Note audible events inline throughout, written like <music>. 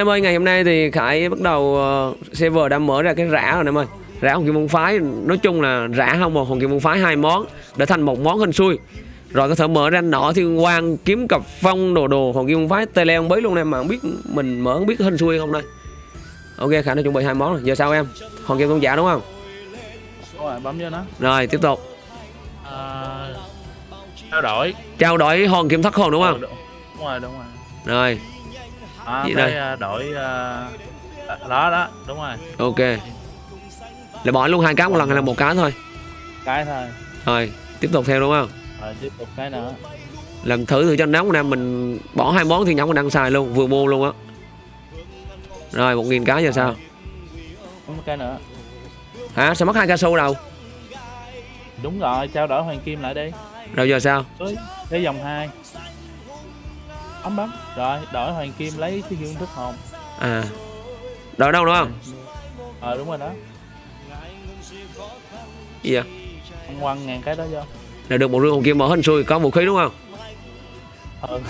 Em ơi, ngày hôm nay thì Khải bắt đầu uh, server đã mở ra cái rã rồi em ơi. Rã hồng kim môn phái, nói chung là rã không một hồng kim môn phái hai món để thành một món hình xui. Rồi có thể mở ra nọ thiên quang, kiếm cặp phong đồ đồ hồng kim môn phái tele không biết luôn em mà không biết mình mở không biết hình xui không đây. Ok, Khải đã chuẩn bị hai món rồi. Giờ sao em? Hồng kim tôn giả đúng không? Rồi, bấm vô nó Rồi, tiếp tục. à, trao đổi Trao đổi hòn kim thất hồn đúng không? Ờ, đúng rồi đúng rồi Rồi, à, vậy thôi. À, đổi à, à, uh, đó đó đúng rồi. Ok. Là bỏ luôn hai cá một lần hay là một cá thôi? Cái thôi. Rồi tiếp tục theo đúng không? Rồi tiếp tục cái nữa. Lần thử thử cho nóng nè mình bỏ hai món thì nhóm mình đang xài luôn vừa mua luôn á. Rồi một nghìn cá giờ sao có một cái nữa. Hả sao mất hai ca su đâu? Đúng rồi trao đổi hoàng kim lại đi. Rồi giờ sao? Tới dòng 2 ấm ấm. Rồi đổi hoàng kim lấy cái dương thức hồn à. Đổi đâu đúng không? Ờ à, đúng rồi đó. Gì vậy? Ăn quăng ngàn cái đó vô. Là được một rương hồn kim mở hình xui có vũ khí đúng không? Ờ.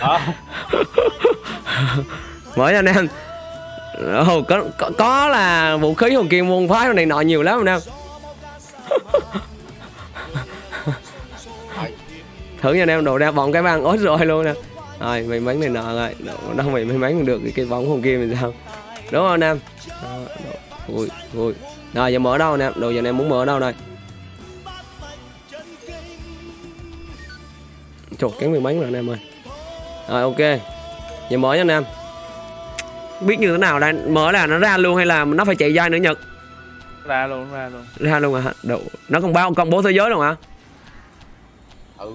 <laughs> Ờ. Ừ mở anh em. Ồ, có, có, có là vũ khí hồn kim môn phái này nọ nhiều lắm anh em. <laughs> thử nha anh em đồ ra bọn cái băng ốt rồi luôn nè. Rồi may mắn này nọ rồi đâu, mày may mắn được cái, cái bóng hồng kim thì sao? Đúng không anh em? Đó, đó. ui ui rồi giờ mở đâu anh em? Đồ giờ anh em muốn mở đâu đây? Trời cắn may mắn rồi anh em ơi. Rồi ok. Giờ mở cho anh em. Biết như thế nào đây? Mở là nó ra luôn hay là nó phải chạy dây nữa Nhật? Ra luôn ra luôn. Ra luôn hả? Đồ. Nó còn báo công bố thế giới luôn hả? Ừ.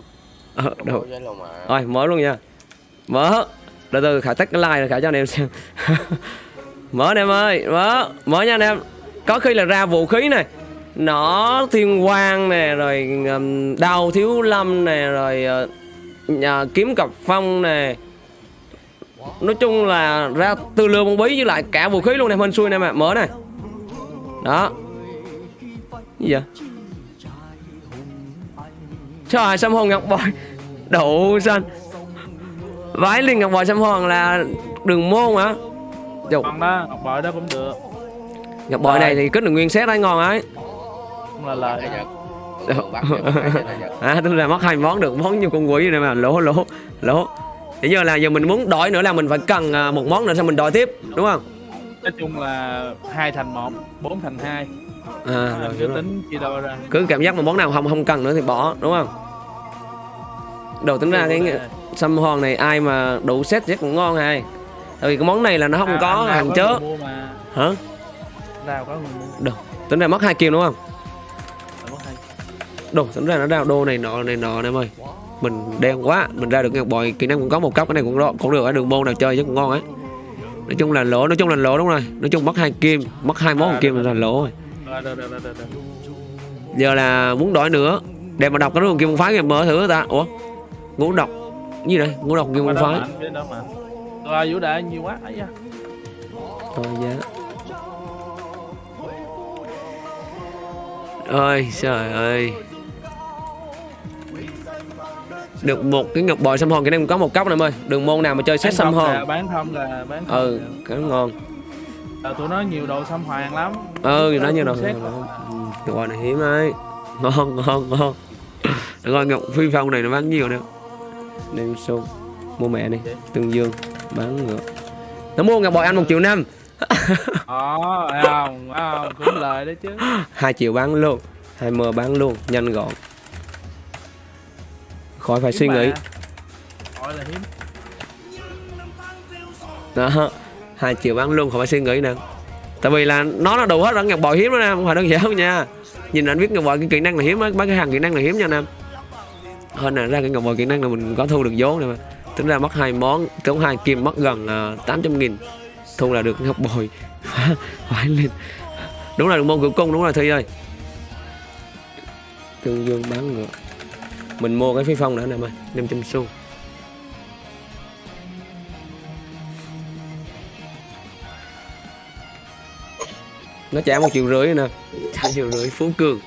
Ờ, luôn mà. Rồi mở luôn nha. Mở. Từ từ Khải tắt cái like rồi Khải cho anh em xem. <laughs> Mở anh em ơi Mở. Mở nha anh em. Có khi là ra vũ khí này. Nỏ thiên quang nè Rồi um, đao thiếu lâm nè Rồi uh, kiếm cọc phong nè. Nói chung là ra tư lương bông bí với lại cả vũ khí luôn nè Hên xui nè mà Mở này. Đó. Gì vậy? Trời xăm hồn ngọc bội Đậu xanh Vái liên ngọc bội xăm hồn là đường môn hả? Trời, còn đó ngọc bội đó cũng được. Ngọc bội này thì kết được nguyên set đấy ngon ấy. Cũng là lời. <laughs> À tức là mất hai món được món như con quỷ này mà. Lỗ lỗ lỗ. Bây giờ là giờ mình muốn đổi nữa là mình phải cần à, một món nữa xong mình đổi tiếp đúng không? Nói chung là hai thành một bốn thành hai. À, rồi, cứ tính chia đôi ra. Cứ cảm giác mà món nào không không cần nữa thì bỏ đúng không đầu tính ra cái xăm hòn này ai mà đủ set chắc cũng ngon hay? Tại vì cái món này là nó không À, có hàng chớ. hả? Nào có người mua. Đâu tính ra mất hai kim đúng không? Đồ tính ra nó ra đô này nọ này nọ em ơi. Mình đen quá mình ra được ngọc bội kỹ năng cũng có một cấp cái này cũng đó cũng được ở đường môn nào chơi chắc cũng ngon ấy. Nói chung là lỗ nói chung là lỗ đúng rồi. Nói chung mất hai kim mất hai món À, kim được, là lỗ rồi. Được được được được được. giờ là muốn đổi nữa. Để mà đọc cái đường kim phái kìa mở thử ta. Ủa ngũ độc. Gì đây? Ngũ độc Qua môn phái. rồi vũ đại nhiều quá ấy da. Giá. Ơi trời ơi. Được một cái ngọc bội xăm hòn cái này có một cốc này ơi. Đường môn nào mà chơi set xăm hòn bán thông là bán thông ừ cái nó ngon. Là tụi nó nhiều đồ xăm hoàng lắm. Ừ nó như nào Set. ngọc bội này hiếm ấy. Ngon ngon ngon. Rồi ngọc phi phong này nó bán nhiều nè đem xô mua mẹ đi tương dương bán ngược nó mua ngọc bội anh một triệu năm. Ờ, thấy không, không, cũng lời đấy chứ. Hai triệu bán luôn hai mờ bán luôn nhanh gọn. Khỏi phải suy Hiếm nghĩ. Gọi là hiếm. Đó hai triệu bán luôn khỏi phải suy nghĩ nè. Tại vì là nó là đủ hết ở ngọc bội hiếm đó nè không phải đơn giản đâu nha. Nhìn anh biết ngọc bội cái kỹ năng là hiếm á mấy cái hàng kỹ năng là hiếm nha nam hơn là ra cái ngọc bội kỹ năng là mình có thu được vốn này mà. Tính ra mất hai món tốn hai kim mất gần à, uh, 800 nghìn. Thu là được ngọc bội <laughs> phải lên. Đúng là được môn cửa cung đúng là thi ơi. Tương dương bán ngựa. Mình mua cái phi phong nữa nè mày 500 xu nó trả một triệu rưỡi nè. Hai triệu rưỡi phú cường.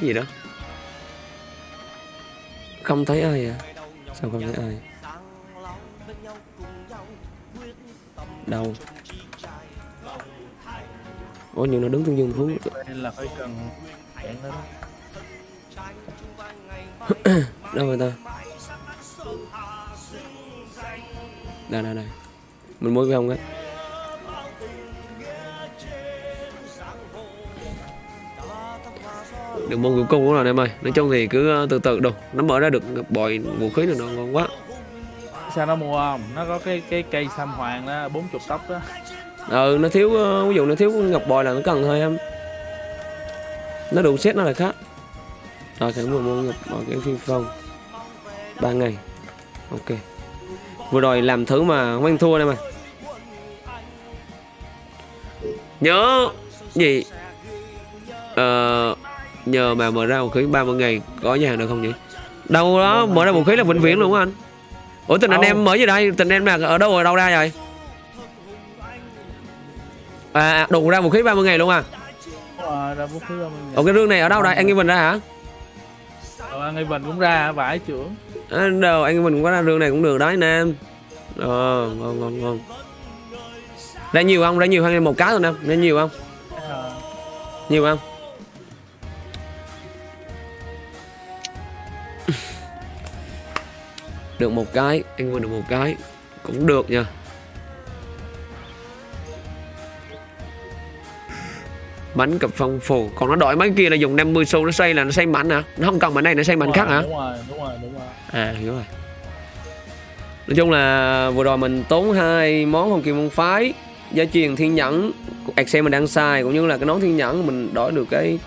Cái gì đó? Không thấy ai à? Sao không thấy ai đâu? Ủa nhưng nó đứng tương dương thú. Là phải cần hẹn <coughs> đâu rồi ta? Đây đây đây. Mình mua cái không á được môn cuối cùng rồi em ơi. Nói chung thì cứ ờ, từ từ đâu nó mở ra được bội vũ khí là nó ngon quá. Sao nó mua không? Nó có cái cái cây sam hoàng đó 40 tóc đó. Ừ nó thiếu ờ, ví dụ nó thiếu ngọc bội là nó cần thôi em. Nó đủ set nó là khác. Rồi cái mua mua ngọc bội cái phi phong. Ba ngày. Ok. Vừa rồi làm thử mà không ăn thua đây mà. Nhớ gì? Ờ, nhờ mà mở ra vũ khí 30 ngày có nhà hàng được không nhỉ? Đâu đó mở ra vũ khí là vĩnh viễn luôn anh. Ủa tình anh em mở gì đây tình em là ở đâu ở đâu ra rồi? À à, đủ ra vũ khí 30 ngày luôn à? Mình Ủa cái rương này ở đâu đây? Anh Nghi Bình ra hả? Ờ, anh Bình cũng ra vải trưởng. À, đâu anh Nghi Bình cũng có ra rương này cũng được đấy anh em. Ờ ngon ngon ngon. Ra nhiều không? Ra nhiều hay một cá thôi nè. Ra nhiều không? Ờ, nhiều không được một cái anh Bình được một cái. Cũng được nha. Bánh cặp phong phù. Còn nó đổi mấy kia là dùng 50 xu nó xoay là nó xoay mạnh hả? Nó không cần bánh này nó mạnh đúng khác hả? đúng rồi đúng rồi đúng rồi. À hiểu rồi. Nói chung là vừa rồi mình tốn hai món hồng kim môn phái gia truyền thiên nhẫn Excel mình đang xài cũng như là cái nón thiên nhẫn mình đổi được cái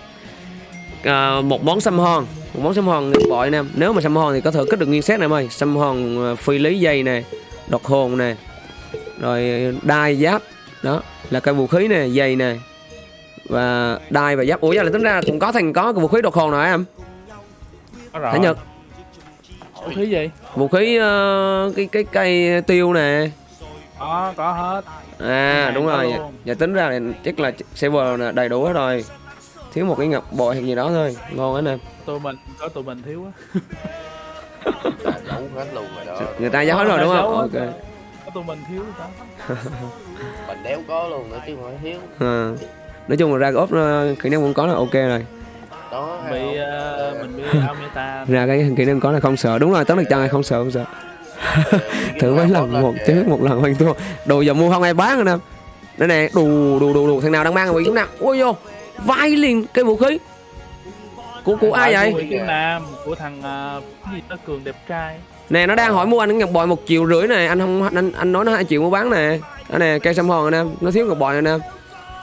à, một món xăm hòn một món xăm hòn bội nè. Nếu mà xăm hòn thì có thể kết được nguyên set này em ơi. Xăm hòn à, phi lý dây nè độc hồn nè rồi đai giáp. Đó là cái vũ khí nè dây nè và đai và giáp. Ủa giờ là tính ra cũng có thành có cái vũ khí độc hồn nào em? Rồi. Thái Nhật. Vũ khí gì? Vũ khí ờ, cái cái cây tiêu nè. Có có hết. À đúng rồi. giờ tính ra là chắc là server đầy đủ hết rồi thiếu một cái ngọc bội hay gì đó thôi. Ngon anh em. Tụi mình có tụi mình thiếu á. Là giấu hết luôn rồi đó. Người ta giấu hết rồi đúng không? Ok. có tụi mình thiếu đó <laughs> mình đéo có luôn nữa chứ không phải thiếu. À. nói chung là ra cái ốp ờ, kỹ năng cũng có là ok rồi. Đó bị không? mình bị <laughs> Almeta ra cái kỹ năng có là không sợ. Đúng rồi tấn được chân không sợ không sợ. <laughs> Thử mấy lần một chứ một lần hoành thua đồ giờ mua không ai bán anh em đây nè đủ đủ đủ đủ thằng nào đang mang bị chúng nào. Ôi vô vai liền cái vũ khí. Của của ai vậy? Của Nam của thằng cái gì nó cường đẹp trai. Nè nó đang hỏi mua anh cái ngọc bội một triệu rưỡi này anh không anh anh nói nó hai triệu mua bán nè. Đó nè cây xăm hòn anh em nó thiếu ngọc bội anh em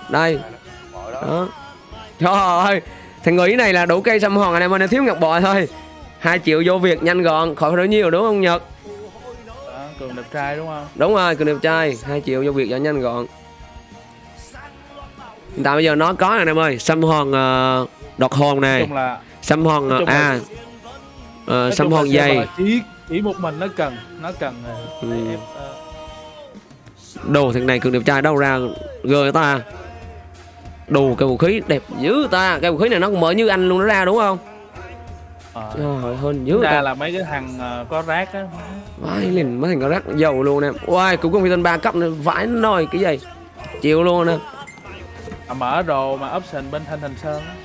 đây. Đó. Đó trời ơi thằng người này là đủ cây xăm hòn anh em ơi nó thiếu ngọc bội thôi. Hai triệu vô việc nhanh gọn khỏi phải nhiều đúng không nhật? Đó, cường đẹp trai đúng không? Đúng rồi cường đẹp trai. Hai triệu vô việc cho nhanh gọn hiện tại bây giờ nó có nè anh em ơi. Xăm hòn uh, đọt hồn này. Là xăm hòn là- à nói xăm hòn dày. chỉ chỉ một mình nó cần nó cần ờ, Ừ. ờ, đồ thằng này cường đẹp trai đâu ra gờ ta. Đồ cái vũ khí đẹp dữ ta. Cái vũ khí này nó cũng mở như anh luôn nó ra đúng không? Ờ. trời hơn dữ ra ta. là mấy cái thằng ờ, có rác á. Vãi liền mấy thằng có rác dầu luôn nè. Ôi cũng công viên ba cấp nữa. Vãi nồi cái gì? Chịu luôn nè mà mở đồ mà option bên thanh thành sơn á.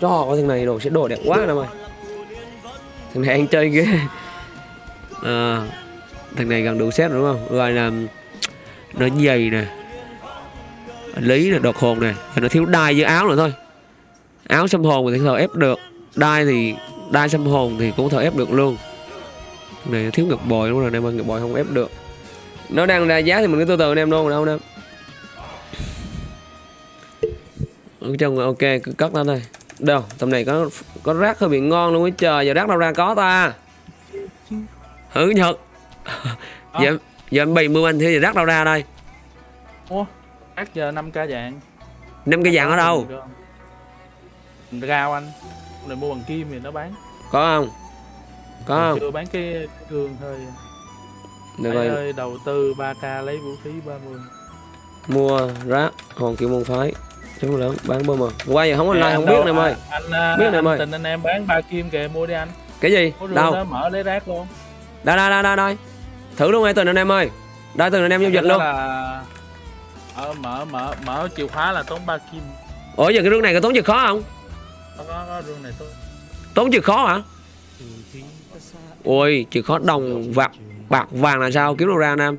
Cho có thằng này đồ sẽ đồ đẹp quá em ơi thằng này anh chơi ghê. À, thằng này gần đủ set đúng không? Rồi là nó dày nè. Lý là đột hồn nè. Rồi nó thiếu đai với áo nữa thôi áo xăm hồn thì thể ép được. Đai thì đai xăm hồn thì cũng thể ép được luôn. Này thiếu ngọc bội đúng rồi em ơi ngọc bội không ép được. Nó đang ra giá thì mình cứ từ từ anh em luôn đâu nè ở trong ok cứ cất lên thôi đâu tầm này có có rác hơi bị ngon luôn á trời giờ rác đâu ra có ta. Hử nhật? Giờ giờ em bày mưu anh thì giờ rác đâu ra đây? Ủa, rác giờ 5 k dạng năm cái dạng ở đâu Rao anh. Này mua bằng kim thì nó bán. Có không? Có Mình không? chưa bán cái gương thôi được rồi ơi đầu tư 3k lấy vũ khí 30 mua rác hòn kim môn phái. Chúng lớn bán bơm mà qua giờ không online không đâu- biết em ơi anh anh, Biết anh, nè em ơi. tình anh em bán ba kim kìa mua đi anh. Cái gì? Đâu? đó mở lấy rác luôn. Đây đây đây đây đây thử luôn ngay tình anh em ơi. Đây tình anh em giao dịch luôn. là ờ, mở mở mở chìa khóa là tốn ba kim. Ủa giờ cái rương này có tốn chịu khó không rương này tốn tốn chịu khó hả? Ôi chịu khó đồng bạc bạc vàng là sao? Kiếm đâu ra nam.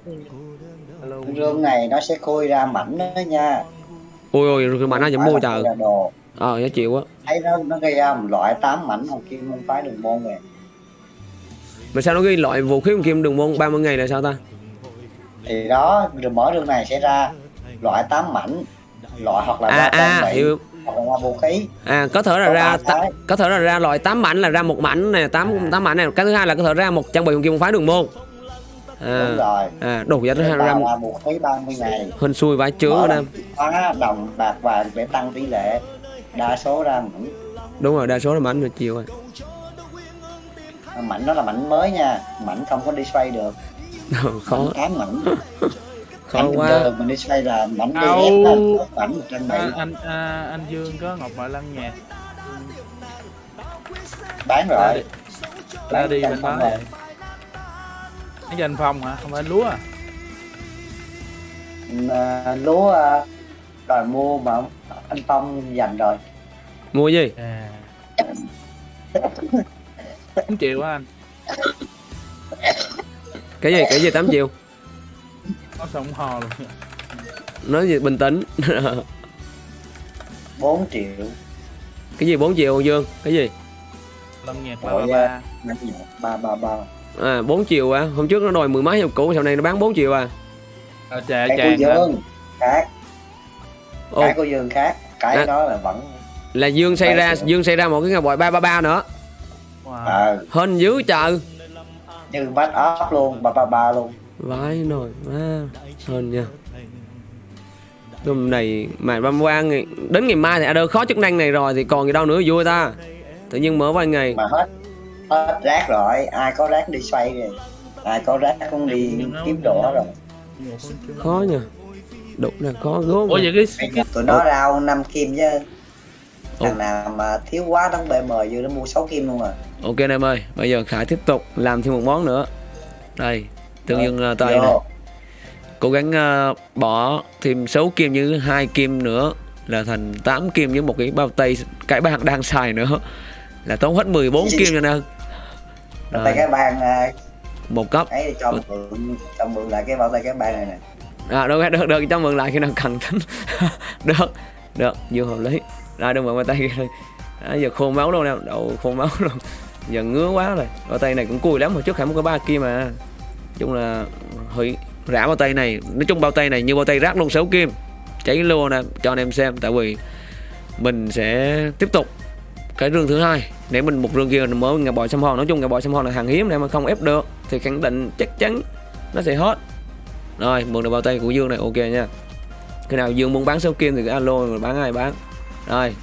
Rương này nó sẽ khui ra mảnh đó nha. Ôi ôi cái mà nó vẫn mua trời. ờ giá chịu quá. Thấy nó nó gây ra một loại 8 mảnh hồng kim môn phái đường môn này. Mà sao nó ghi loại vũ khí kim đường môn 30 ngày là sao ta? Thì đó rồi mở rương này sẽ ra loại 8 mảnh loại hoặc là à ra à hiểu hoặc là vũ khí à có thể là Có ra có thể là ra loại 8 mảnh là ra một mảnh này tám tám mảnh này. Cái thứ hai là có thể ra một trang bị hồng kim phái đường môn. À đúng rồi. à đủ giá thứ hai ra, ra vũ khí 30 ngày hên xui vãi chứa chìa khóa đồng bạc vàng để tăng tỷ lệ. Đa số ra mảnh. Đúng rồi đa số là mảnh rồi chiều rồi. Mảnh đó là mảnh mới nha. Mảnh không có đi xoay được. <laughs> Khó 8 mảnh <laughs> khó bình quá. thường mình đi xoay là Đâu. DF đó, một mảnh một trang bị à, anh à, anh Dương có ngọc ngoại lăng nhạc bán rồi. đi. Ra đi Bán bên trăm đó. phong vậy cái danh phong hả? Không phải lúa à? À, lúa à, đòi mua mà anh Phong dành rồi. Mua gì? À. 8 triệu á anh? Cái gì cái gì 8 triệu có sông hò luôn nói gì bình tĩnh. <laughs> 4 triệu. Cái gì 4 triệu Dương? Cái gì? Lâm nhạc ba ba. ba ba ba ba. À 4 triệu à? Hôm trước nó đòi mười mấy hiệu cũ sau này nó bán 4 triệu à? À, chà hả? Dương khác. Ồ, cái của Dương khác. Cái À. đó là vẫn là Dương xây ra Ba triệu. Dương xây ra một cái ngọc bội 333 nữa. Wow. ờ. Hên dữ trời. Như bắt ốp luôn ba ba ba luôn vãi nồi má hên nha. Hôm này mà băm quan ngày- đến ngày mai thì Adder khó chức năng này rồi thì còn gì đâu nữa vui ta. Tự nhiên mở vài ngày. Mà hết hết rác rồi ai có rác đi xoay rồi ai có rác cũng đi kiếm đồ rồi. Khó nha. Đúng là khó gốm ủa vậy cái, tụi nó rao 5 kim chứ. Thằng nào mà thiếu quá đóng BM vô nó mua 6 kim luôn à. Ok anh em ơi bây giờ Khải tiếp tục làm thêm một món nữa. Đây tương dương uh, tay Vô. này. cố gắng ờ, bỏ thêm 6 kim như hai kim nữa là thành 8 kim với một cái bao tay cái bạn đang xài nữa. Là tốn hết 14 kim cho nên tay cái bàn à, một cấp ấy cho mượn cho mượn lại cái bao tay cái bàn này nè. À được được được cho mượn lại khi nào cần. Tính <laughs> được được vừa hợp lý. Rồi đừng mượn bao tay kia. À, giờ khô máu luôn nè đậu khô máu luôn giờ ngứa quá rồi. Bao tay này cũng cùi lắm hồi trước khải có ba kim mà chung là hơi rã bao tay này nói chung bao tay này như bao tay rác luôn 6 kim. Cháy luôn nè cho anh em xem tại vì mình sẽ tiếp tục cái rương thứ hai. Nếu mình một rương kia mình mới ngà bò xăm hòn. Nói chung ngà bò xăm hòn là hàng hiếm này mà không ép được thì khẳng định chắc chắn nó sẽ hết. Rồi mượn được bao tay của dương này ok nha. Khi nào dương muốn bán số kim thì cứ alo rồi bán ai bán. Rồi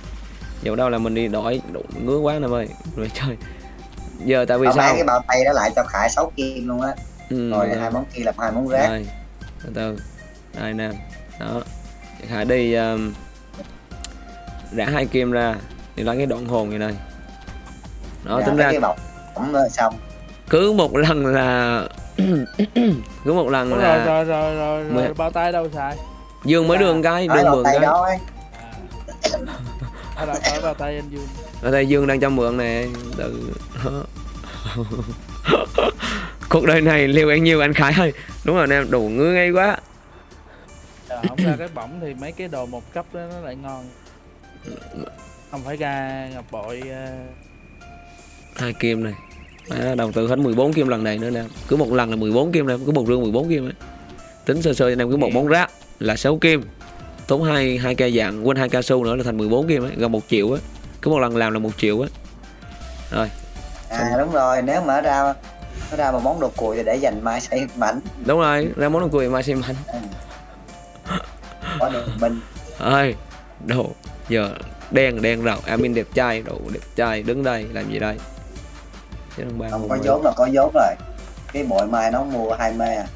giờ đâu là mình đi đổi ngứa quá nè ơi. Rồi chơi giờ tại vì bán sao? cái bao tay đó lại cho khải 6 kim luôn á ừ, rồi rồi. hai món kia làm hai món rác. Đây, từ từ. Đây nè đó. Khải đi um, rã hai kim ra thì lấy cái đoạn hồn như này. Đó Dạ, tính ra rồi xong. cứ một lần là <coughs> cứ một lần rồi là rồi rồi rồi, Mười- rồi bao tay đâu xài? Dương mới đường cái đường bao mượn tay cái. đó ấy. <coughs> À, bao tay anh Dương? Ở đây dương đang cho mượn nè từ <laughs> cuộc đời này liều ăn nhiều anh khải ơi. Đúng rồi em đủ ngứa ngay quá. Giờ không ra cái bỏng thì mấy cái đồ một cấp đó nó lại ngon. Không phải ra ngọc bội ờ, hai kim này. À, đầu tư hết 14 kim lần này nữa nè. Cứ một lần là 14 kim nè cứ một rương 14 kim ấy. tính sơ sơ cho em cứ một món rác là 6 kim. Tốn hai hai cây dạng quên hai cao su nữa là thành 14 kim ấy gần một triệu á cứ một lần làm là một triệu á rồi. À đúng rồi nếu mà nó ra nó ra một món đồ cùi để dành mai xây mảnh. Đúng rồi ra món đồ cười mai xem anh có được mình. Ơi đồ giờ đen đen rồi admin đẹp trai đồ đẹp trai đứng đây làm gì đây? Chứ không không có vốn là có vốn rồi. Cái bội mai nó mua hai mê à.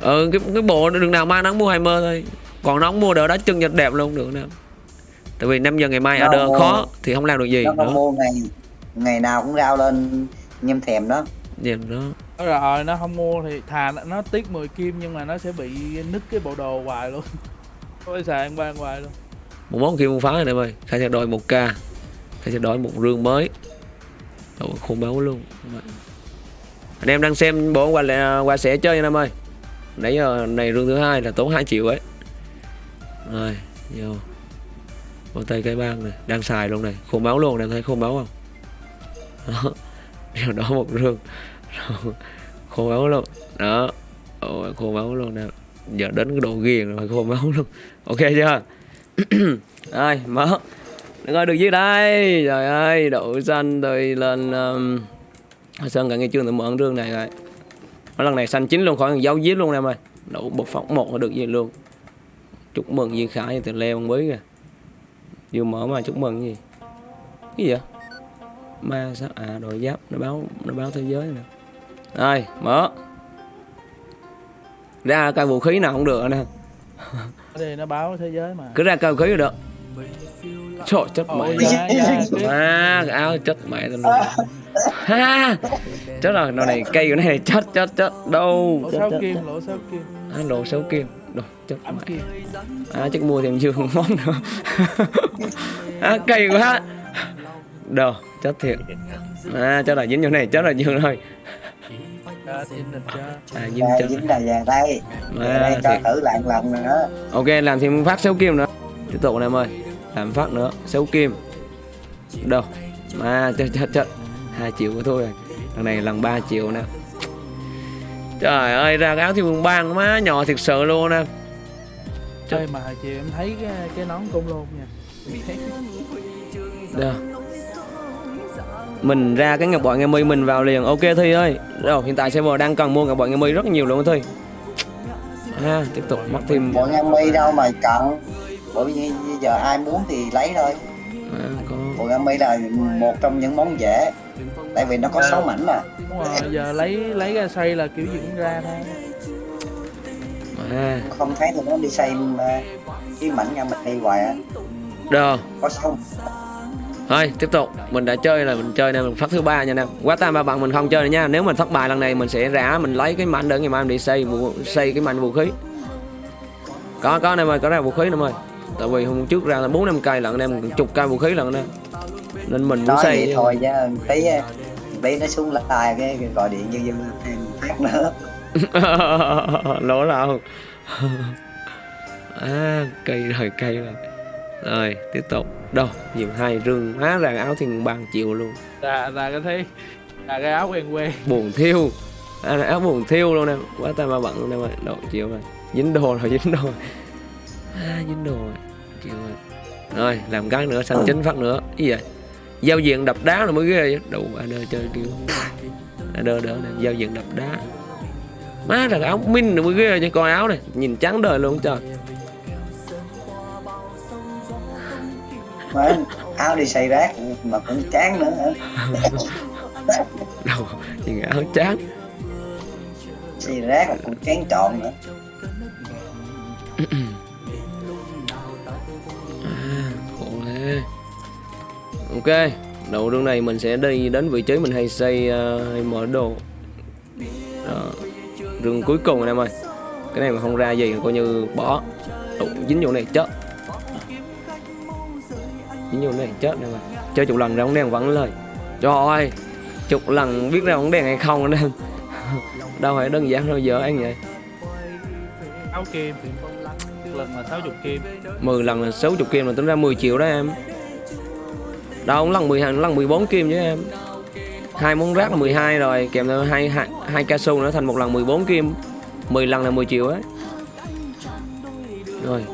Ừ cái cái bộ đường nào mang nó mua hai mơ thôi. Còn nó không mua được đó chân nhật đẹp luôn được nè. Tại vì 5 giờ ngày mai ở Nó mua- khó thì không làm được gì nó nữa. mua ngày ngày nào cũng rao lên nhâm thèm đó nhìn nó. Nói rồi nó không mua thì thà nó, tiếc 10 kim nhưng mà nó sẽ bị nứt cái bộ đồ hoài luôn. <laughs> Ôi xài ăn ban hoài luôn. Một món kia mua phá này em ơi khai sẽ đòi một k khai sẽ đòi một rương mới. Ủa, khôn máu luôn. Anh em đang xem bộ quà lẹ- quà sẽ chơi nha em ơi nãy giờ này rương thứ hai là tốn 2 triệu ấy. Rồi vô. Vô tay cái băng này. Đang xài luôn này. Khôn máu luôn em thấy khôn máu không? Đó điều đó một rương. Khô máu luôn. Đó. Ôi, khô máu luôn nè. Giờ đến cái độ ghiền rồi khô máu luôn. Ok chưa? <clears throat> Rồi mở. Đừng ơi được dưới đây. Trời ơi đậu xanh tôi lên um, sơn cả nghe chương tự mở rương này rồi. Ở lần này xanh chín luôn khỏi dấu giết luôn em ơi đậu bột phóng một được gì luôn. Chúc mừng Duy Khải từ leo con bí kìa. Vừa mở mà chúc mừng gì? Cái gì vậy? Ma sao? À đội giáp nó báo nó báo thế giới nè. Rồi mở. Ra cây vũ khí nào cũng được nè. <laughs> Thì nó báo thế giới mà. Cứ ra cây vũ khí là được. Trời chết mẹ. dạ dạ <laughs> cái- à cái áo chết mẹ tao luôn. Ha chết rồi đồ này cây của này chết chết chết. Đâu lỗ sáu kim lỗ sáu kim. À, lộ sáu kim. Đồ chết mẹ. kim. À chắc mua thêm dương món nữa <laughs> à cây quá đồ chết thiệt. À chết là dính vô này chết là dương rồi. À, à dính chết dính là vàng đây. À, đây cho thiệt. thử lại lần nữa. Ok làm thêm phát sáu kim nữa. Tiếp tục anh em ơi. Làm phát nữa sáu kim. Đâu? Mà chết chết chết. Hai triệu của tôi rồi. Lần này lần 3 triệu nè. Trời ơi ra cái áo thiên vương bang má nhỏ thiệt sự luôn nè. Ê, mà chiều em thấy cái, cái nón côn lôn nha. Đâu. Mình ra cái ngọc bội nghe mi mình vào liền. Ok thi ơi. Đâu hiện tại server đang cần mua ngọc bội nghe mi rất nhiều luôn thi. Ha tiếp tục mất thêm. Bọn em mi đâu mà cần. Bởi vì bây giờ ai muốn thì lấy thôi. À, có. Bọn em mi là một trong những món dễ. Tại vì nó có 6 mảnh mà. Đúng rồi giờ lấy lấy ra xây là kiểu gì cũng ra thôi. À, không thấy thì nó đi xây mà cái mảnh em mi hoài á. Đâu có xong Thôi tiếp tục. Mình đã chơi là mình chơi này mình phát thứ ba nha nè Quá tam ba bằng mình không chơi nữa nha. Nếu mình thất bại lần này mình sẽ rã Mình lấy cái mảnh để ngày mai mình đi xây xây cái mảnh vũ khí. Có có anh em ơi có ra vũ khí anh em ơi. Tại vì hôm trước ra là bốn năm cây lần anh em chục cây vũ khí lần nè Nên mình muốn xây thôi chứ. Tí tí nó xuống lại cái, gọi điện như dân thêm phát nữa. <laughs> Lỗ nào <laughs> À cây rồi cây rồi Rồi tiếp tục. Đâu? Nhiều hai rương hóa ra áo thiên bằng chiều luôn. Ra ra cái thấy ra cái áo quen quen. Buồn thiêu. À, áo buồn thiêu luôn nè. Quá tay mà bận luôn nè mày độ chịu rồi. Dính đồ rồi dính đồ. Rồi. à, dính đồ rồi chịu rồi rồi làm cái nữa xanh chính phát nữa. Cái gì vậy? Giao diện đập đá là mới ghê chứ đủ anh ơi chơi kiểu anh đỡ đỡ nè giao diện đập đá. Má là áo min rồi mới ghê chứ coi áo này. Nhìn trắng đời luôn trời mà áo đi xây rác mà cũng chán nữa. Hả đầu nhìn áo trắng xây rác mà cũng chán trọn nữa. À, khổ thế. Ok đầu đường này mình sẽ đi đến vị trí mình hay xây uh, hay mở đồ. Đó. rừng cuối cùng anh em ơi. Cái này mà không ra gì coi như bỏ. Đủ, dính vô này chết vô này chết em ơi chơi chục lần ra bóng đen vẫn lời. Trời ơi chục lần biết ra bóng đen hay không anh <laughs> em đâu phải đơn giản đâu giờ anh vậy. Áo kim. Lần là 60 kim. 10 lần là 60 kim là tính ra 10 triệu đó em. Đâu lần 12 lần 14 kim chứ em. Hai món rác là 12 rồi kèm theo hai hai, hai cao su nữa thành một lần 14 kim. 10 lần là 10 triệu ấy rồi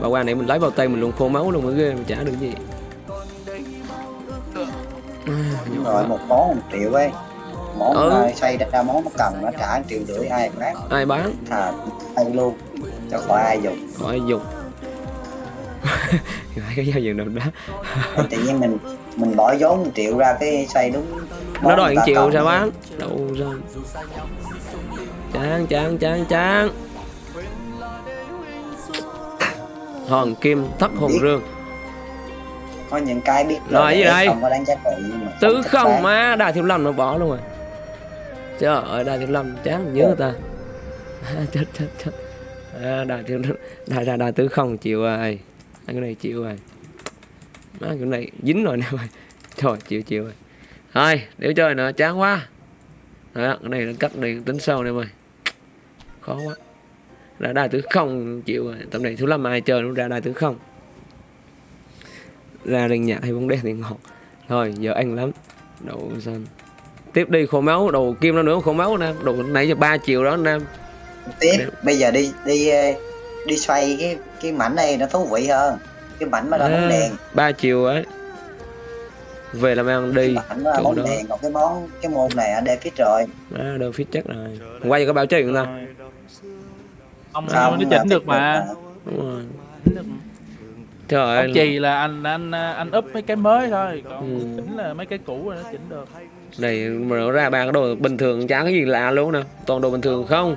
bà qua này mình lấy vào tay mình luôn khô máu luôn mới ghê mình trả được gì đúng rồi một món một triệu ấy. Món Ừ. ừ. xây ra món nó cần nó trả một triệu rưỡi ai bán ai bán? Thà tay luôn cho khỏi ai dùng. Khỏi dùng. <laughs> Phải cái giao diện đập đá tự nhiên mình mình bỏ vốn một triệu ra cái xây đúng nó đòi 1 triệu sao bán? Đâu ra. Chán chán chán chán. Hòn kim thất hồn rương có những cái biết Rồi, gì đây? không có đáng giá trị nhưng mà tứ không má đại thiếu lâm nó bỏ luôn rồi. Trời ơi đại thiếu lâm chán nhớ ta. <laughs> Chết chết chết. À, đại thiếu đại đại đại tứ không chịu rồi. Anh cái này chịu rồi. Má cái này dính rồi nè. Mày <laughs> thôi chịu chịu rồi. Thôi để chơi nữa chán quá. Đó, cái này nó cắt đi tính sau nè mày. Khó quá. Ra đại tứ không chịu rồi. Tầm này thiếu lâm ai chơi nó ra đại tứ không ra đèn nhạc hay bóng đèn thì ngọt. Thôi giờ anh lắm. Đậu xanh tiếp đi khổ máu đầu kim nó nữa khổ máu nè. Đồ nãy giờ 3 triệu đó nam tiếp Để- bây giờ đi đi ờ, đi xoay cái cái mảnh này nó thú vị hơn. Cái mảnh mà là bóng đèn. 3 triệu ấy. Về làm ăn đi cái bóng đó. đèn còn cái món cái môn này ở đây phía rồi. À, đâu fit chắc rồi. Hôm qua giờ có báo chơi người ta. Ông Không, nó chỉnh được mà. Đúng rồi. Chỉnh được. Trời ơi. chì là anh anh anh up mấy cái mới thôi. Còn Ừ. chỉnh là mấy cái cũ là nó chỉnh được. Này mà ra ba cái đồ bình thường chả cái gì lạ luôn nè. Toàn đồ bình thường không?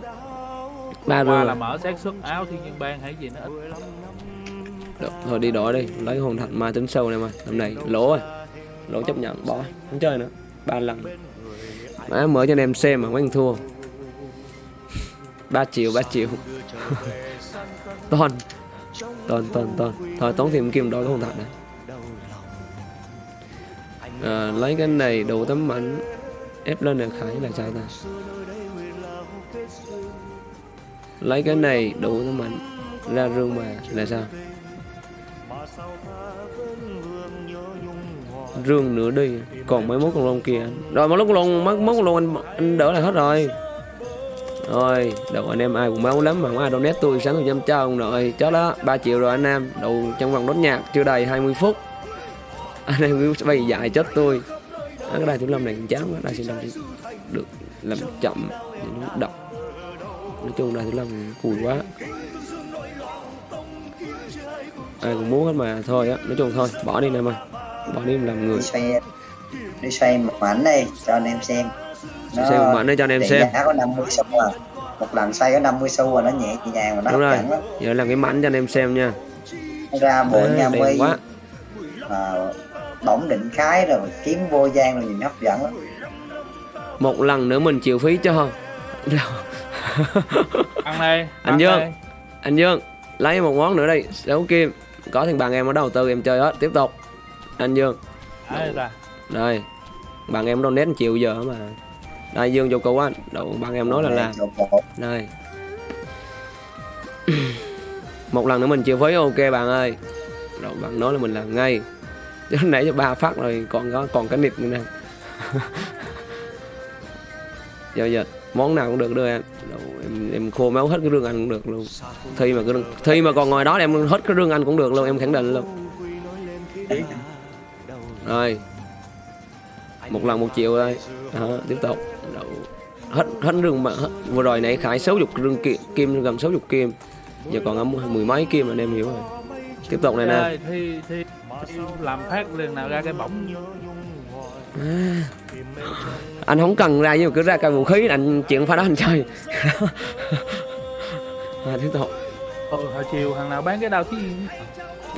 Ba rồi là mở xác suất áo thiên nhiên bang hay gì nó ít. Được, thôi đi đổi đi. Lấy hồn thạch ma tính sâu này mà. Năm này lỗ rồi. Lỗ chấp nhận bỏ. Không chơi nữa. Ba lần. Má mở cho anh em xem mà mấy thua. 3 triệu 3 triệu. <laughs> Ton ton ton ton thôi tốn thêm kim đôi cái hồn thạch này. À, lấy cái này đủ tấm mảnh ép lên được khải là sao ta. Lấy cái này đủ tấm mảnh ra rương mà là sao? Rương nữa đi còn mấy mốt con lông kia. Rồi mấy mốt con lông mấy mốt con lông anh, anh đỡ lại hết rồi rồi đầu anh em ai cũng máu lắm mà không ai donate tôi sáng tôi dám cho ông nội. Chó đó 3 triệu rồi anh em. Đầu trong vòng đốt nhạc chưa đầy 20 phút. Anh em cứ bay dại chết tôi. À, cái đài thủ lâm này cũng chán quá. Đài xin lâm thì được làm chậm thì nó độc nói chung đài thủ lâm cùi quá. Ai cũng muốn hết mà thôi á. Nói chung thôi bỏ đi em ơi. Bỏ đi làm người. Đi xoay đi xoay một mảnh đây cho anh em xem nó xem một mảnh để cho anh em xem. Giá có 50 xu à. Một lần xoay có 50 xu rồi nó nhẹ nhàng và nó đúng rồi. lắm. Giờ làm cái mảnh cho anh em xem nha. Ra bộ À, nha mi. quá. À, bóng định khái rồi kiếm vô gian rồi nhìn hấp dẫn lắm. Một lần nữa mình chịu phí cho ăn đây <laughs> Anh ăn Dương. đây. anh Dương lấy một món nữa đi đấu kim có thằng bạn em ở đầu tư em chơi hết tiếp tục. Anh Dương. Đây bạn em donate triệu giờ mà đây Dương cho cô anh đậu bạn em nói là làm. bộ. đây <clears throat> một lần nữa mình chịu phí ok bạn ơi. Đậu bạn nói là mình làm ngay. Chứ nãy cho ba phát rồi còn có còn cái nịt nữa nè. <laughs> Giờ giờ món nào cũng được đưa em. Đậu, em em khô máu hết cái rương anh cũng được luôn. Thi mà cái rương- thi mà còn ngồi đó em hết cái rương anh cũng được luôn em khẳng định luôn. Rồi. Một lần một triệu đây đó, tiếp tục hết hết rương mà hết. vừa rồi nãy khải sáu chục rương kim, kim gần sáu chục kim. Giờ còn ở mười mấy kim anh em hiểu rồi. Tiếp tục này nè. Thi thi làm phát liền nào ra cái bóng anh không cần ra nhưng mà cứ ra cây vũ khí anh chuyện phải đó anh chơi. <laughs> À, tiếp tục. Ừ, hồi chiều thằng nào bán cái đao thiên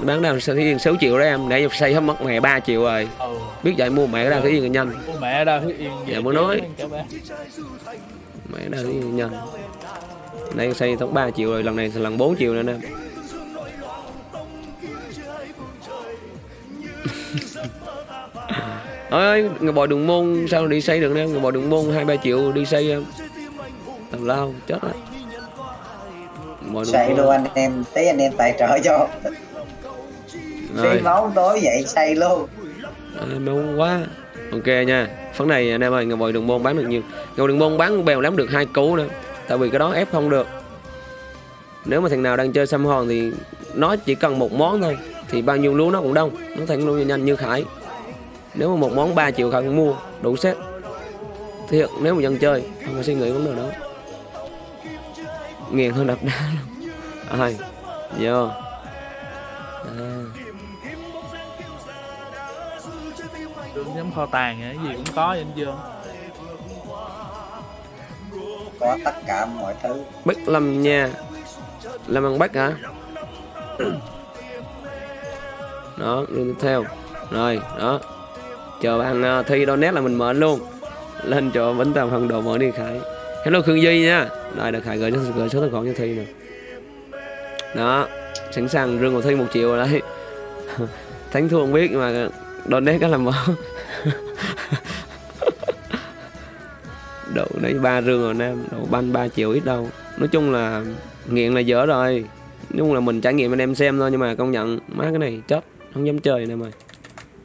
bán đào sao thiên 6 triệu đó em để xây hết mất mẹ 3 triệu rồi. Ừ. Biết vậy mua mẹ cái đào thiên nhanh. Mẹ đao thiên yên Dạ, mới nói. mẹ đào thiên nhanh. Đây xây tóc 3 triệu rồi lần này lần 4 triệu nữa nè. Em <laughs> Ôi ơi, người bò đường môn sao đi xây được nè, người bò đường môn hai ba triệu đi xây em. Tào lao chết đường xây luôn anh em tí anh em tài trợ cho Rồi. máu tối vậy xây luôn. À, ngon quá. Ok nha. Phần này anh em ơi ngồi đường môn bán được nhiều. Ngồi đường môn bán bèo lắm được hai cú nữa. Tại vì cái đó ép không được. Nếu mà thằng nào đang chơi xăm hòn thì nó chỉ cần một món thôi. Thì bao nhiêu lúa nó cũng đông. Nó thành luôn nhanh như khải. Nếu mà một món 3 triệu khải cũng mua đủ set. Thiệt nếu mà dân chơi không phải suy nghĩ vấn đề đó. Nghiền hơn đập đá luôn. Ai vô. À. kho tàng cái gì cũng có vậy anh dương có tất cả mọi thứ. Bách Lâm nha. Lâm ăn Bách hả? Đó tiếp theo. Rồi đó. Chờ bạn uh, thi donate là mình mở luôn. Lên chỗ bánh tàu phần đồ mở đi khải hello khương duy nha. Đây là khải gửi cho gửi số tài khoản cho thi nè. Đó sẵn sàng rương của thi một triệu rồi đấy. <laughs> Thắng thua không biết mà donate cái là mở độ đấy ba rương rồi nam độ banh 3 triệu ít đâu. Nói chung là nghiện là dở rồi. Nói chung là mình trải nghiệm anh em xem thôi nhưng mà công nhận, má cái này chết, không dám chơi nè mày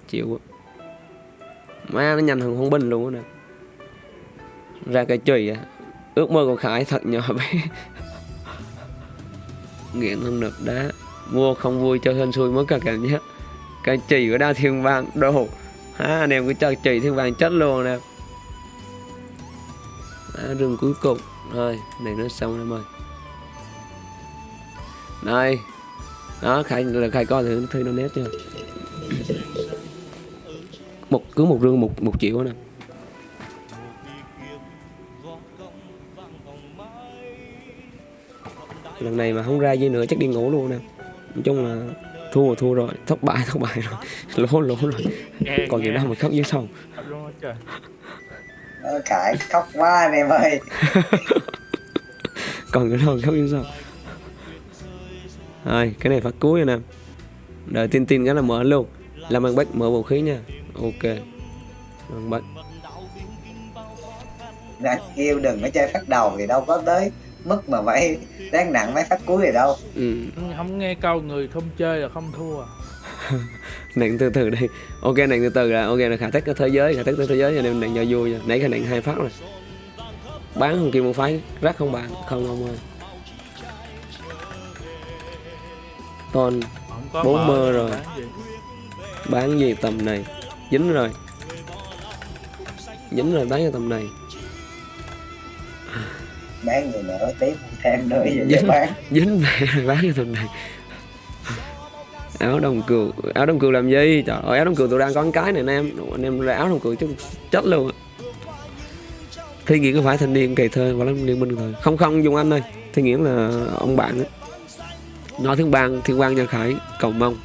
chịu quá. má nó nhanh hơn không binh luôn á nè. Ra cây chùy à ước mơ của khải thật nhỏ bé. <laughs> Nghiện không được đá, mua không vui chơi hên xui mới cả cảm giác. Cái chì của đa thiên vang, đồ ha anh em cứ chơi chùy thiên vàng chết luôn nè. À, rừng cuối cùng. Rồi này nó xong em ơi đây đó khai là khai coi thử thư nó nét chưa một cứ một rương một một triệu nè. Lần này mà không ra gì nữa chắc đi ngủ luôn nè. Nói chung là thua rồi thua rồi. Thất bại thất bại rồi. Lỗ lỗ rồi. Nghe còn gì đâu mà khóc dưới sông. Khải khóc quá anh em ơi. <laughs> Còn cái đâu khóc như sao rồi cái này phát cuối rồi nè. Đợi tin tin cái là mở luôn. Làm bằng bách mở vũ khí nha. Ok. Bằng bách. Đã kêu đừng có chơi phát đầu thì đâu có tới mức mà phải đáng nặng mấy phát cuối thì đâu. Ừ. không nghe câu người không chơi là không thua. <laughs> Nặng từ từ đi. Ok nặng từ từ là ok là khả tách cái thế giới khả tách cái thế giới cho nên nặng cho vui nha. Nãy khả nặng hai phát rồi. Bán không kim một phái rắc không bạn không ông ơi. Toàn Bốn mơ rồi. bán gì. bán gì tầm này? Dính rồi. Dính rồi bán cho tầm này bán người nữa tiếp thêm nữa vậy Dính. bán. <laughs> dính mẹ <laughs> bán cho tầm này. Áo đồng cừu áo đồng cừu làm gì? Trời ơi áo đồng cừu tôi đang có cái này anh em. Anh em ra áo đồng cừu chứ chết luôn thi nghĩa có phải thanh niên cày thơ và lắm liên minh rồi không không dùng anh ơi. Thi nghĩa là ông bạn á. Nói thiên bang thiên quang cho khải cầu mong.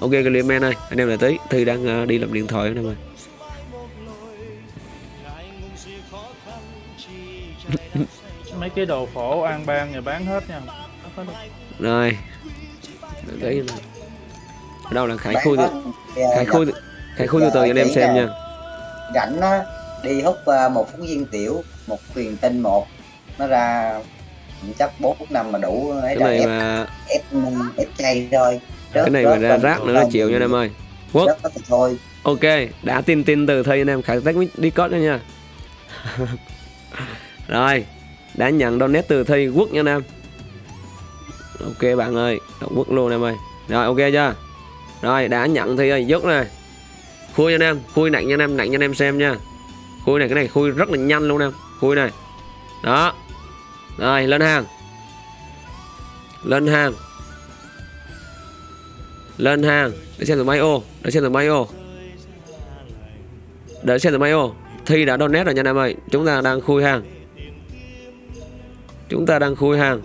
Ok cái liêm ơi anh em lại tí. Thi đang ờ, đi làm điện thoại anh em ơi <laughs> mấy cái đồ phổ an bang người bán hết nha rồi nè. ở đâu là khải hết. từ- Thì, khải khui từ- khải khui từ từ cho anh em xem nè. nha rảnh á đi hút một phút viên tiểu một thuyền tinh một nó ra chắc bốn phút năm mà đủ ấy cái này ép mà ép ép chay thôi cái này mà ra rác nữa là chịu nha anh em ơi Quốc. Rớt thôi Ok, đã tin tin từ thi anh em khải tách đi nữa nha. <laughs> Rồi, đã nhận donate từ thi quốc nha anh em. Ok bạn ơi, đọc quốc luôn em ơi. Rồi ok chưa? Rồi đã nhận thi ơi, dứt này. Khui nha anh em, khui nặng nha anh em, nặng nha anh em xem nha. Khui này cái này khui rất là nhanh luôn em. Khui này. Đó. Rồi lên hàng. Lên hàng. Lên hàng. Để xem từ máy ô, để xem từ máy ô để xem từ máy ô thi đã donate rồi nha anh em ơi chúng ta đang khui hàng chúng ta đang khui hàng.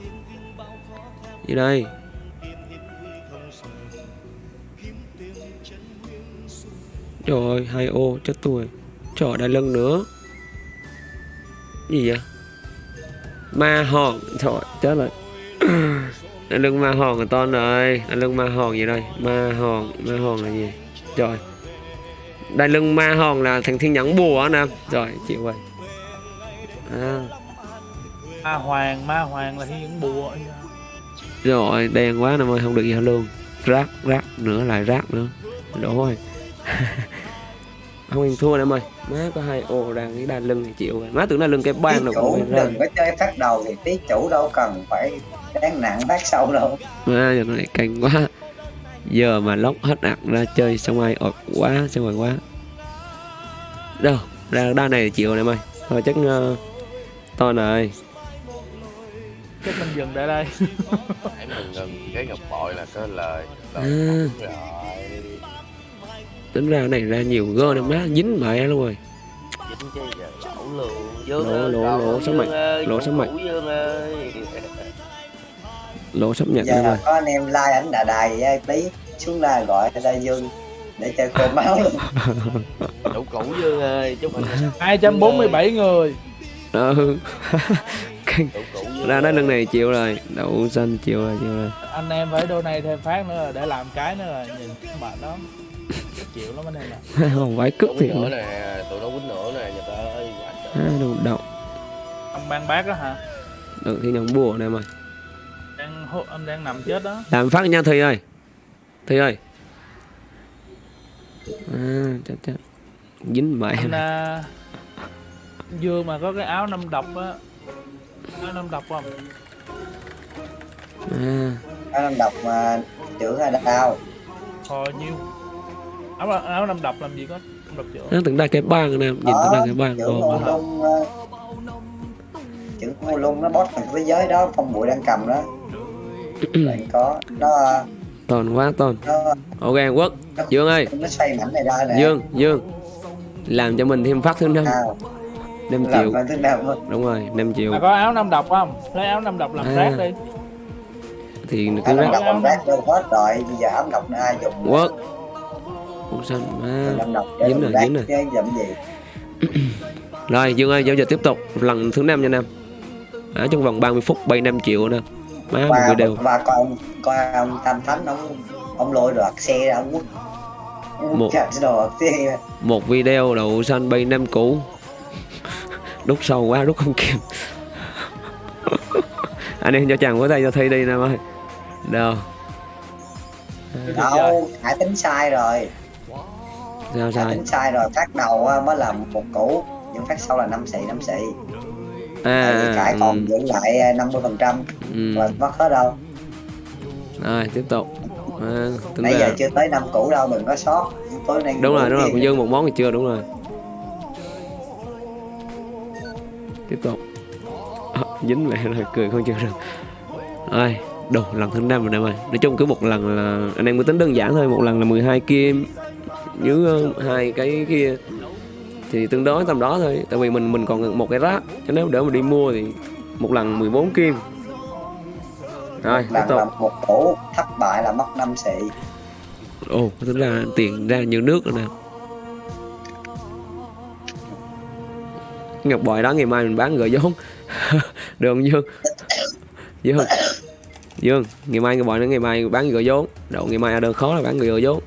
Gì đây? Trời ơi hai ô chết tôi. Trời đại lân nữa. Gì vậy? Ma hòn. Trời chết rồi. <clears throat> Đại lưng ma hòn là to rồi đại lưng ma hòn gì đây? Ma hòn ma hòn là gì? Trời. Đại lưng ma hòn là thằng thiên nhẫn bùa anh em Rồi chịu rồi. À, ma hoàng ma hoàng là những bùa Rồi đen quá anh ơi không được gì hết luôn. Rác rác nữa lại rác nữa. Đổ rồi. <laughs> Không ăn thua em ơi. Má có hai ô đang cái đai lưng thì chịu rồi. Má tưởng đai lưng cái ban nào chủ cũng ra. đừng có chơi phát đầu thì tí chủ đâu cần phải đáng nặng phát sâu đâu. Má giờ này căng quá. Giờ mà lóc hết ạc ra chơi xong ai ọt quá xong rồi quá. Đâu ra đai này chịu em ơi. Thôi chắc uh, to này chắc mình dừng tại đây. <laughs> Hãy mừng ngừng cái ngọc bội là có lời À. lời. Rồi tính ra cái này ra nhiều gơ này má dính mẹ luôn rồi. Dính chứ giờ lỗ luôn dương Lỗ, ơi, lỗ, còn lỗ, Dương sắp lỗ chủ sắp ơi. Lỗ sắp nhận giờ ơi có anh em like ảnh đà đài với tí xuống là gọi ra dương để chơi khô máu luôn đủ cũ dương ơi chúc <laughs> mừng 247 người. Ừ <laughs> ra nói lưng này chịu rồi đậu xanh chịu rồi chịu rồi. Anh em phải đô này thêm phát nữa để làm cái nữa là nhìn mệt lắm chịu lắm anh em ạ. <laughs> Không phải cướp thiệt nữa nè tụi nó quýnh nữa nè nhà ta ơi quá trời. À, đồ đậu. Ông ban bác đó hả? Được thì nhận bùa này mà. Đang hô- anh đang nằm chết đó. Làm phát nha thi ơi. Thi ơi. À chết chết. Dính mẹ anh này. à, dương mà có cái áo năm độc á áo năm độc không? À. Nó năm độc mà chữ là đau. Hồi nhiêu áo áo năm độc làm gì có năm độc nó từng ra cái bang nè nhìn từng ra cái bang ngô lung ờ, chữ ngô lung nó boss thằng thế giới đó phong bụi đang cầm đó. <clears throat> Bạn có nó toàn quá toàn. nó ok quốc. dương ơi. nó xoay mảnh này ra nè. Dương dương. Làm cho mình thêm phát thứ năm à, năm làm triệu. năm đúng rồi 5 triệu. Mà có áo năm độc không? Lấy áo năm độc làm À. rác đi. Thì áo cứ năm rác độc làm rác đâu hết rồi bây giờ áo độc ai dùng? Quốc quốc xanh à. năm độc để dính rồi, dính rồi. <clears throat> rồi dương ơi giao dịch tiếp tục. Lần thứ năm nha nam. Ở trong vòng 30 phút bay 5 triệu nè. Má một và video và coi ông coi ông tam thánh ông ông lôi được xe ra ông quất Một. một video đậu xanh bay 5 cũ đút sâu quá rút không kịp. Anh em cho chàng của tay cho thi đi nam ơi. Đâu? Đâu hải tính sai rồi. Sao hải sai? tính sai rồi phát đầu á, mới là một củ. Nhưng phát sau là năm xị năm xị. À, cải còn ừ, giữ lại năm mươi phần trăm. Ừ. là mất hết đâu. Rồi tiếp tục. À, nãy giờ chưa tới năm củ đâu đừng có sót. Tối nay đúng rồi đúng rồi còn dư một món thì chưa đúng rồi tiếp tục. À, dính mẹ rồi cười không chịu được. Rồi đồ lần thứ năm rồi em ơi nói chung cứ một lần là anh em cứ tính đơn giản thôi một lần là 12 kim dưới ờ, hai cái kia. Thì tương đối tầm đó thôi tại vì mình mình còn một cái rác cho nếu để mà đi mua thì một lần 14 kim. Rồi tiếp lần tục. là một củ thất bại là mất năm xị. Ồ tính ra tiền ra như nước rồi nè ngọc bội đó ngày mai mình bán gửi vốn. <laughs> Được không dương? Dương. Dương ngày mai ngọc bội nó ngày mai bán gửi vốn. Độ ngày mai đơn khó là bán gửi vốn.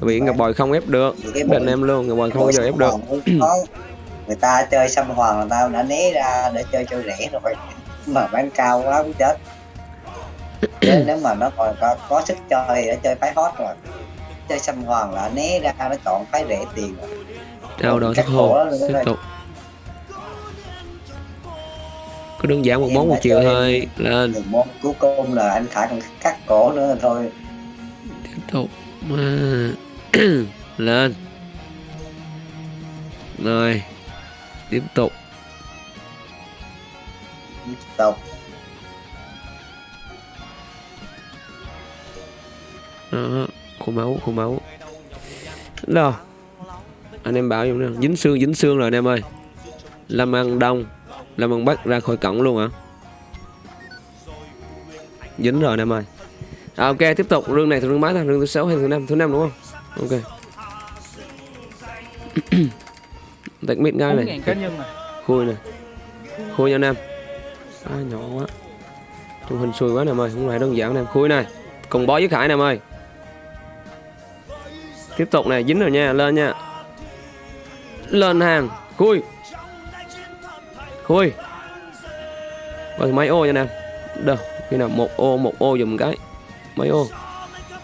Tại vì ngọc bội không ép được. Định em luôn ngọc bội không bao giờ ép được. người ta chơi xăm hoàng người ta đã né ra để chơi cho rẻ rồi. Mà bán cao quá cũng chết. <coughs> Nếu mà nó còn có, có sức chơi thì đã chơi phái hot rồi. Chơi xăm hoàng là né ra nó chọn phái rẻ tiền rồi đâu đó luôn tiếp đó. tục. Cứ đơn giản một món một chiều thôi lên. Môn cuối cùng là anh Khải còn cắt cổ nữa thôi. Tiếp tục. Mà. <clears throat> Lên. Rồi. Tiếp tục. Tục. Đó khô máu khô máu. Đâu anh em bảo giùm nè. Dính xương dính xương rồi anh em ơi. Lâm ăn đông lâm ăn bắc ra khỏi cổng luôn hả? Dính rồi anh em ơi. À, ok tiếp tục. Rương này rương mấy ta rương thứ sáu hay thứ năm? Thứ năm đúng không? Ok. <clears throat> Tạch mít ngay này. Khui này khui nha anh em. À, nhỏ quá. Trong hình xui quá nè em ơi. Không phải đơn giản nè em. Khui này. Cùng bó với khải nè em ơi. Tiếp tục này dính rồi nha. Lên nha lên hàng. Khui. Khui. Còn mấy ô nha nè. Đâu khi nào một ô một ô dùm cái. Mấy ô.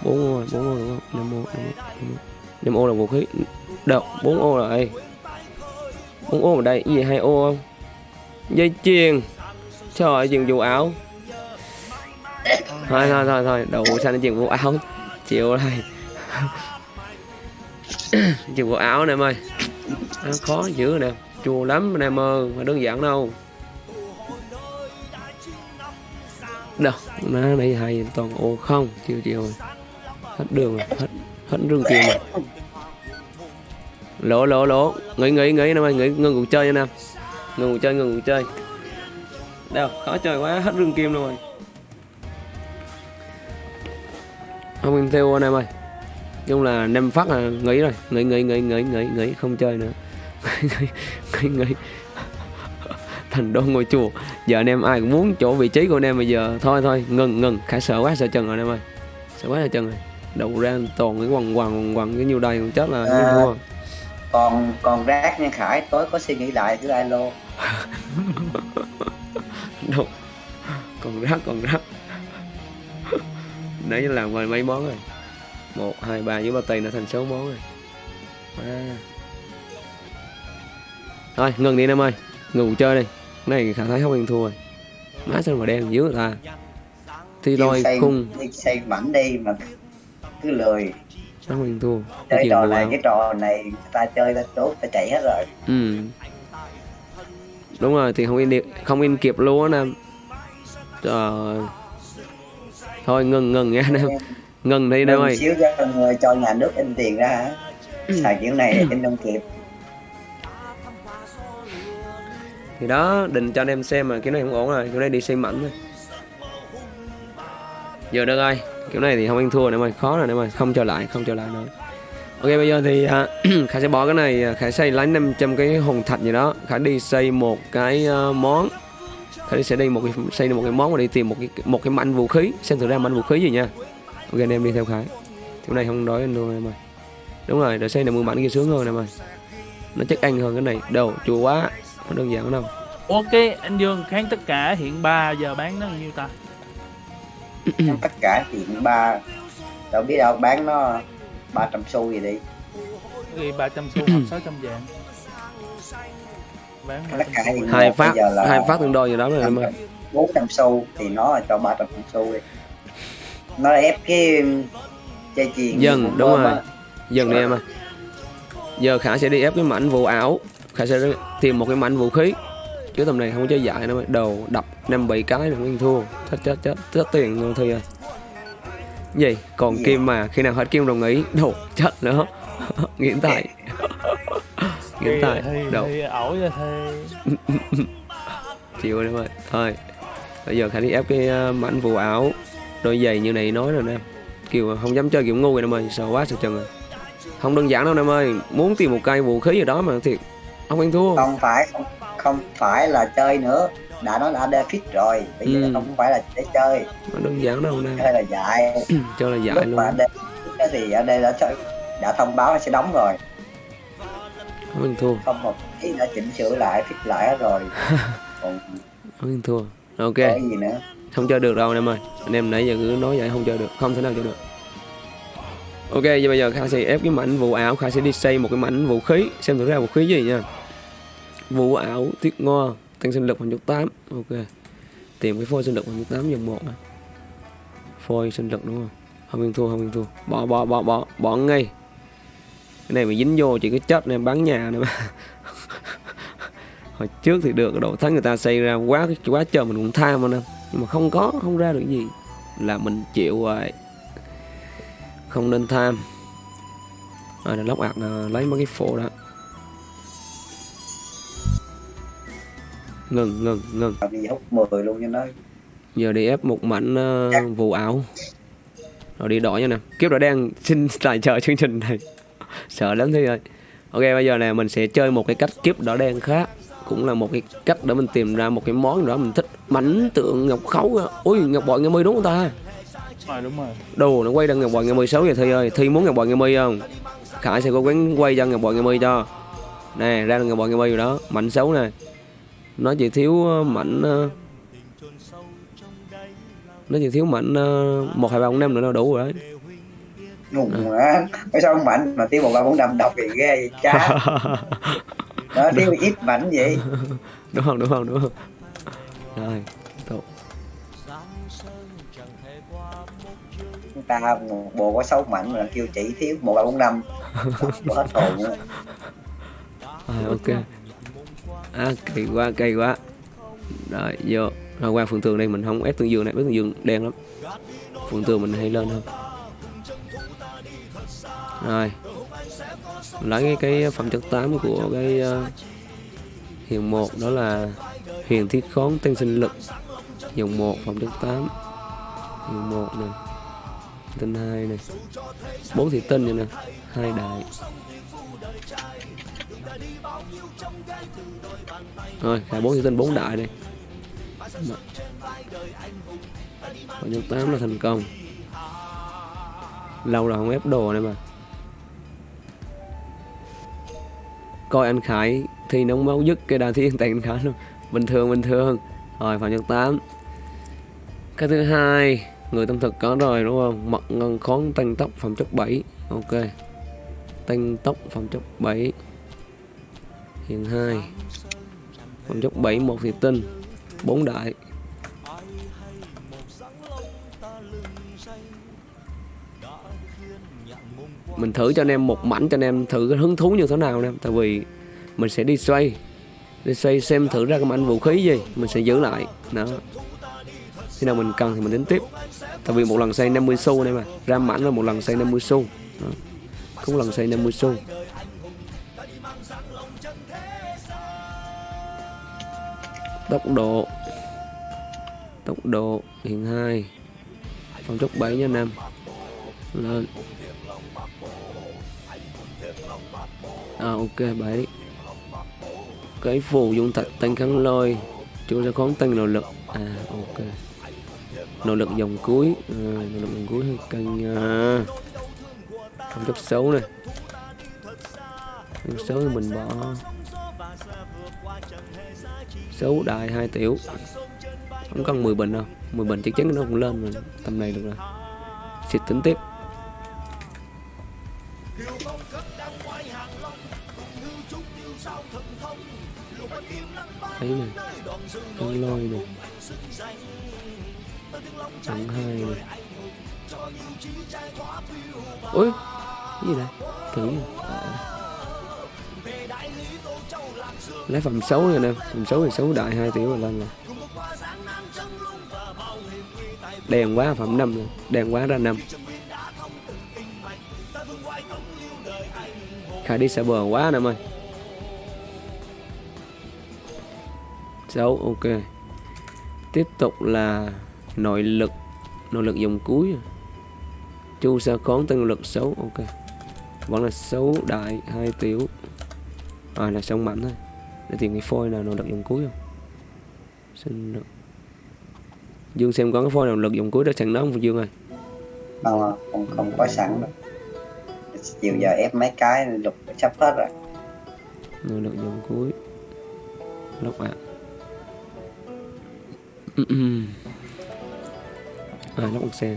Bốn ô bốn ô đúng không? Năm ô năm ô, năm ô. năm ô là vũ khí. Đâu bốn ô rồi. Bốn ô ở đây gì hai ô không? Dây chuyền. Trời ơi chuyền vụ áo. Thôi thôi thôi thôi. Đầu xanh chuyền vụ áo. Chịu này, <laughs> chuyền vụ áo này em ơi à, khó dữ nè. Chua lắm anh em ơi mà đơn giản đâu. Đâu nó nãy hay toàn ô không chiều chiều rồi hết đường rồi hết hết đường kia rồi. Lỗ lỗ lỗ. Nghỉ nghỉ nghỉ năm ơi nghỉ ngừng cuộc chơi nha nam ngừng cuộc chơi ngừng cuộc chơi. Đâu khó chơi quá hết rương kim luôn rồi. Không mình theo anh em ơi chung là em phát là nghỉ rồi. Nghỉ nghỉ nghỉ nghỉ nghỉ nghỉ không chơi nữa. <laughs> Nghỉ nghỉ nghỉ. Thành đô ngôi chùa. Giờ anh em ai cũng muốn chỗ vị trí của anh em bây giờ. Thôi thôi ngừng ngừng. Khải sợ quá sợ chân rồi anh em ơi. Sợ quá sợ chân rồi. Đậu ra toàn cái quằn quằn quằn cái nhiêu đây còn chết là À. thua còn còn rác nha khải. Tối có suy nghĩ lại cứ alo. <laughs> Đâu. Còn rác còn rác. Nãy làm ngoài mấy món rồi một hai ba với ba tay nó thành sáu món rồi. À. thôi ngừng đi anh em ơi. Ngủ chơi đi. Cái này khả thấy không ăn thua rồi. Má sao mà đen dữ người ta. Thì Kêu lôi khung. xây mảnh đi mà cứ lười. Không ăn thua? Chơi trò này cái trò này ta chơi ta tốt ta chạy hết rồi. Ừ. Đúng rồi thì không in đi không in kịp luôn á nam trời. Thôi ngừng ngừng nha anh em ngừng đi Ngừng ơi. xíu cho người cho nhà nước in tiền ra. Hả Ừ. xài kiểu này in không kịp thì đó định cho anh em xem mà kiểu này không ổn rồi kiểu này đi xây mảnh thôi. Giờ được rồi kiểu này thì không ăn thua nữa mà khó rồi nữa mà không trở lại không trở lại nữa. Ok bây giờ thì à, <clears throat> khải sẽ bỏ cái này à, khải xây lấy 500 cái hồn thạch gì đó. Khải đi xây một cái à, món. Khải sẽ đi một cái xây một cái món và đi tìm một cái một cái mảnh vũ khí. Xem thử ra mảnh vũ khí gì nha ok anh em đi theo khải. Kiểu này không đói luôn em ơi. Đúng rồi để xây được 10 mảnh kia sướng hơn em ơi. Nó chắc ăn hơn cái này. Đâu chua quá. Nó đơn giản đâu. Ok anh dương kháng tất cả hiện 3 giờ bán nó nhiêu ta? <clears throat> Tất cả hiện ba. Đâu biết đâu bán nó 300 xu gì đi. Ghi 300 xu hoặc <clears throat> 600 vàng? Bán tất 300 cả xu. hiện hai phát bây giờ là hai phát tương đôi gì đó rồi em ơi. 400 xu thì nó là cho 300 xu đi nó ép cái dây chuyền của đúng rồi. á. dừng đi em ơi giờ khả sẽ đi ép cái mảnh vụ ảo. Khả sẽ tìm một cái mảnh vũ khí. Chứ tầm này không có chơi dại đâu đầu đập năm bảy cái là nguyên thua. Chết chết chết chết tiền luôn thôi rồi gì? Còn Gì kim mà khi nào hết kim đồng ý đồ chết nữa. <laughs> Nghiện tài. Nghiện tài. Đầu thì ổi ra chịu rồi em ơi. Thôi. Bây giờ khả đi ép cái ờ, mảnh vụ ảo đôi giày như này nói rồi nè. Kiểu không dám chơi kiểu ngu vậy em ơi sợ quá sợ chân rồi không đơn giản đâu em ơi muốn tìm một cây vũ khí gì đó mà thiệt không ăn thua. Không phải không, không phải là chơi nữa. Đã nói là fit rồi bây giờ Ừ. không phải là để chơi. Không đơn giản đâu nè. Chơi là dạy. <clears throat> Cho là dại lúc luôn. mà á thì AD đã chơi đã thông báo là sẽ đóng rồi. Không ăn thua. Không một tí đã chỉnh sửa lại fit lại hết rồi. <laughs> Còn không ăn thua. Ok. cái gì nữa không chơi được đâu anh em ơi. Anh em nãy giờ cứ nói vậy không chơi được. Không thể nào chơi được. Ok vậy bây giờ Kha sẽ ép cái mảnh vụ ảo. Kha sẽ đi xây một cái mảnh vũ khí. Xem thử ra vũ khí gì nha. Vụ ảo thiết ngo tăng sinh lực khoảng chục tám. Ok. Tìm cái phôi sinh lực bằng chút 8 dòng một phôi sinh lực đúng không? Không yên thua, không yên thua. Bỏ bỏ bỏ bỏ bỏ ngay. Cái này mà dính vô chỉ cái chết này bán nhà này mà <laughs> hồi trước thì được độ thắng người ta xây ra quá quá trời mình cũng tham mà nè nhưng mà không có không ra được gì. Là mình chịu rồi không nên tham. Rồi lóc ạc là lấy mấy cái phổ đó. Ngừng ngừng ngừng. Đi hút 10 luôn cho nó giờ đi ép một mảnh uh, vụ ảo. Rồi đi đổi nha nè. Kiếp đã đang xin tài trợ chương trình này. <laughs> Sợ lắm thế ơi. Ok bây giờ này mình sẽ chơi một cái cách kiếp đỏ đen khác cũng là một cái cách để mình tìm ra một cái món đó mình thích. Mảnh tượng ngọc khấu ôi ngọc bội nghe mươi đúng không ta? Rồi đúng rồi. Đồ nó quay đang ngọc bội nghe mươi sáu giờ thi ơi. Thi muốn ngọc bội nghe mươi không? Khải sẽ cố gắng quay cho ngọc bội nghe mươi cho. Nè ra là ngọc bội nghe mươi rồi đó. Mảnh xấu nè. Nó chỉ thiếu ờ, mảnh ờ, nó chỉ thiếu mảnh ờ, một hai ba bốn năm nữa là đủ rồi đấy. Ngùng quá cái sao mạnh mà tiêu một ba bốn năm đọc thì ghê vậy cha <laughs> nó tiêu ít mảnh vậy. <laughs> Đúng không đúng không đúng không? Rồi người ta bộ có sáu mảnh mà kêu chỉ thiếu một ba bốn năm. Hết hồn nữa. rồi ok. À kỳ quá kỳ quá. Rồi vô. Rồi qua phường tường đây mình không ép tường dương này ép tường dương đen lắm. Phường tường mình hay lên hơn. Rồi lấy cái, cái phẩm chất 8 của cái uh, hiền một đó là huyền thiết khón tăng sinh lực. Dòng một phẩm chất 8 hiền một nè. Tinh hai này bốn thị tinh này nè. Hai đại. Rồi cả bốn thị tinh bốn đại này phẩm chất tám là thành công. Lâu rồi không ép đồ này mà. Coi anh Khải thi nóng máu dứt cái đà thiên tại anh Khải luôn. Bình thường bình thường. Rồi, phạm nhân 8 cái thứ hai, người tâm thực có rồi, đúng không? Mật ngân khón tăng tốc, phẩm chất 7 ok. Tăng tốc, phẩm chất 7 hiện 2 phẩm chất 7 một thì tinh 4 đại. Mình thử cho anh em một mảnh cho anh em thử cái hứng thú như thế nào anh em tại vì mình sẽ đi xoay đi xoay xem thử ra cái mảnh vũ khí gì, mình sẽ giữ lại. Đó. Khi nào mình cần thì mình tính tiếp. Tại vì một lần xoay 50 xu này mà ra mảnh là một lần xoay 50 xu. Đó. cũng lần xoay 50 xu. Tốc độ. Tốc độ. Hiện hai. Phong chốc 7 nha anh em. Lên. À ok bảy cái phù dung thạch tăng kháng lôi chúng sẽ khón tăng nội lực. À ok. Nội lực dòng cuối. À, nội lực dòng cuối hơi căng à, không chấp xấu này không xấu thì mình bỏ. Xấu đại hai tiểu. Không cần 10 bình đâu. 10 bình chắc chắn nó cũng lên rồi tầm này được rồi. Xịt tính tiếp. Thấy này con lôi này trắng hai này ôi, cái gì đây thử gì? À. lấy phẩm xấu rồi nè phẩm xấu thì xấu đại hai tiểu rồi lên rồi đèn quá, phẩm năm rồi đèn quá ra năm khai đi sợ bờ quá nè mày. ơi xấu ok. Tiếp tục là nội lực nội lực dòng cuối. Chu sa khón tăng lực xấu ok. Vẫn là xấu đại hai tiểu. À là sông mạnh thôi. Để tìm cái phôi nào nội lực dòng cuối không? Sinh lực dương xem có cái phôi nào lực dòng cuối đó sẵn đó không dương ơi? Không à, không không có sẵn đâu. Chiều giờ ép mấy cái lục sắp hết rồi. Nội lực dòng cuối. Lốc ạ. à lốc một xe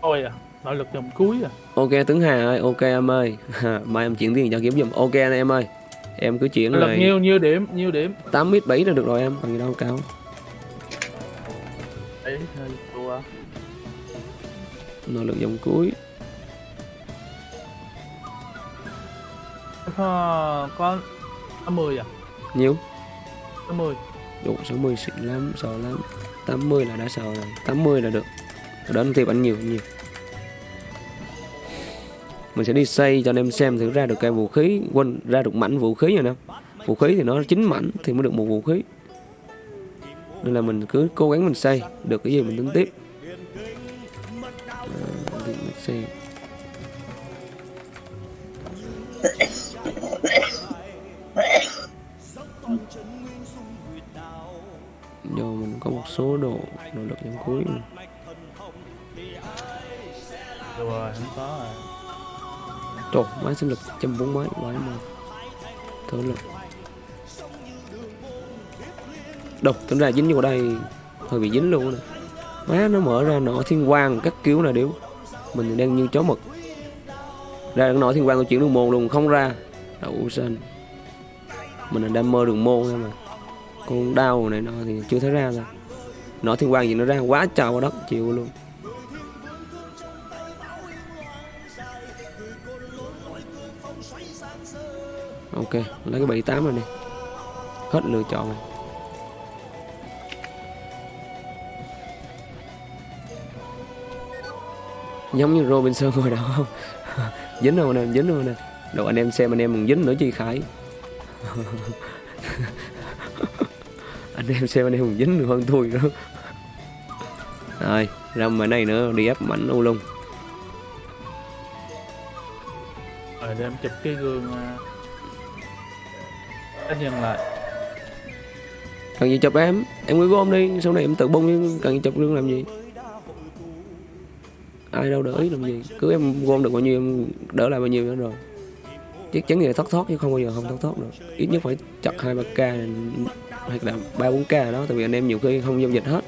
Ôi à, nội lực dòng cuối à. ok tướng hà ơi ok em ơi <laughs> mai em chuyển tiền cho kiếm giùm ok anh em ơi em cứ chuyển lực rồi nhiêu nhiêu điểm, nhiêu điểm. 8 mít 7 là được rồi em còn gì đâu cao Đấy, thua. nội lực dòng cuối Có có 50 à? nhiêu 50 đủ 60 xịn lắm, sợ lắm. 80 là đã sợ rồi. 80 là được. Ở đó thì anh nhiều nhiều. Mình sẽ đi xây cho anh em xem thử ra được cái vũ khí, quên, ra được mảnh vũ khí rồi nè. Vũ khí thì nó chín mảnh thì mới được một vũ khí. Nên là mình cứ cố gắng mình xây. Được cái gì mình tính tiếp. Một số đồ nội lực trong cuối. Được rồi, không có rồi. Trời, máy sinh lực trăm bốn mấy quái mà. Thở lực. Đâu, tính ra dính vô đây Hơi bị dính luôn nè. Má nó mở ra nọ thiên quang các kiểu này điếu. Mình đang như chó mực. Ra nọ thiên quang tôi chuyển đường môn luôn không ra. Đậu xanh Mình là đam mơ đường môn thôi mà. Con đau này nọ thì chưa thấy ra rồi Nọ thiên quang gì nó ra quá trời quá đất, chịu luôn. Ok, lấy cái 78 rồi đi. Hết lựa chọn rồi. Giống như Robinson rồi đâu không? <laughs> Dính rồi nè, dính rồi nè. Đồ anh em xem, anh em còn dính nữa chi khải. <laughs> Anh em xem, anh em còn dính được hơn tôi nữa rồi ra mấy này nữa đi ép mảnh u lung. Rồi để em chụp cái gương à, cá nhân lại. Cần gì chụp em? Em cứ gom đi sau này em tự bung cần gì chụp lưng làm gì? Ai đâu để ý làm gì? Cứ em gom được bao nhiêu em đỡ lại bao nhiêu nữa rồi. Chắc chắn là thoát thoát chứ không bao giờ không thoát thoát được. Ít nhất phải chặt hai ba k hoặc là ba bốn k đó tại vì anh em nhiều khi không giao dịch hết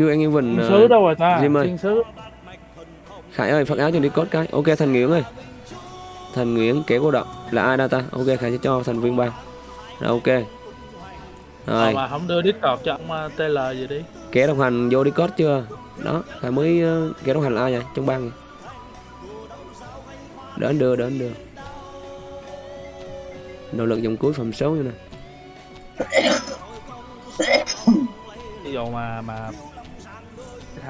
chưa anh em Vinh thiên ờ, sứ đâu rồi ta Diêm ơi. Khải ơi, phát áo cho đi code cái. Ok Thành Nguyễn ơi. Thành Nguyễn kéo cô động là ai đâu ta? Ok Khải sẽ cho thành viên bao. Rồi ok. Ờ, Rồi, mà không đưa Discord cho ông à, TL gì đi kéo đồng hành vô đi code chưa? Đó, Khải mới uh, kéo đồng hành là ai vậy? Trong bang vậy. Đỡ anh đưa, đỡ anh đưa. Nỗ lực dòng cuối phẩm số như nè. ví dụ mà mà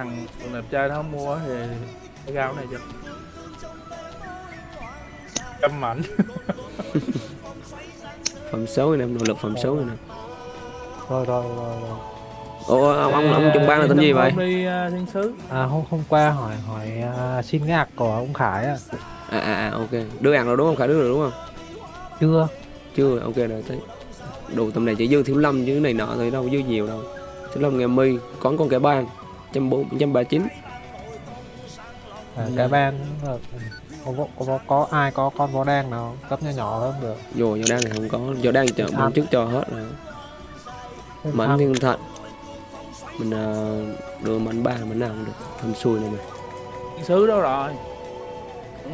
thằng đẹp trai nó không mua thì cái rau này chứ, câm mạnh <laughs> phẩm xấu này em nỗ lực phẩm xấu này nè rồi rồi rồi rồi Ồ, ông ông, ông trong ban là tên gì vậy? Đi uh, à, thiên sứ. À hôm hôm qua hỏi hỏi uh, xin cái ạc của ông Khải à. À à, à ok. Đưa ạc rồi đúng không? Khải đưa rồi đúng không? Chưa. Chưa, ok rồi thấy. Đồ tầm này chỉ dư Thiếu Lâm chứ này nọ thôi đâu dư nhiều đâu. Thiếu Lâm ngày mi, còn con kẻ bang. 140, 139 à, cái ban ờ, có, có, có, có ai có con vó đen nào cấp nhỏ nhỏ hơn được. Dù vó đen thì không có. Vó đen chợ bán trước cho hết rồi. Mảnh thiên thận mình ờ, đưa mảnh ba mảnh nào cũng được. Thầm xuôi này mày xứ đâu rồi.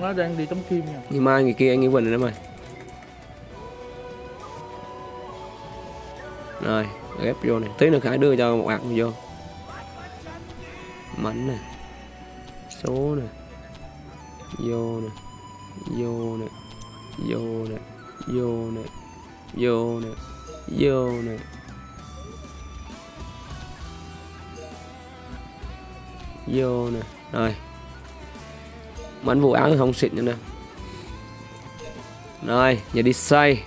Nó đang đi tống kim nha. Ngày mai người kia anh nghĩ quỳnh rồi mày. Rồi ghép vô này. Tí nữa khải đưa cho một hạt vô mảnh này số này vô này vô này vô này vô này vô này vô này vô nè, rồi. Mảnh vụ áo không xịn nữa nè. Rồi, giờ đi xây.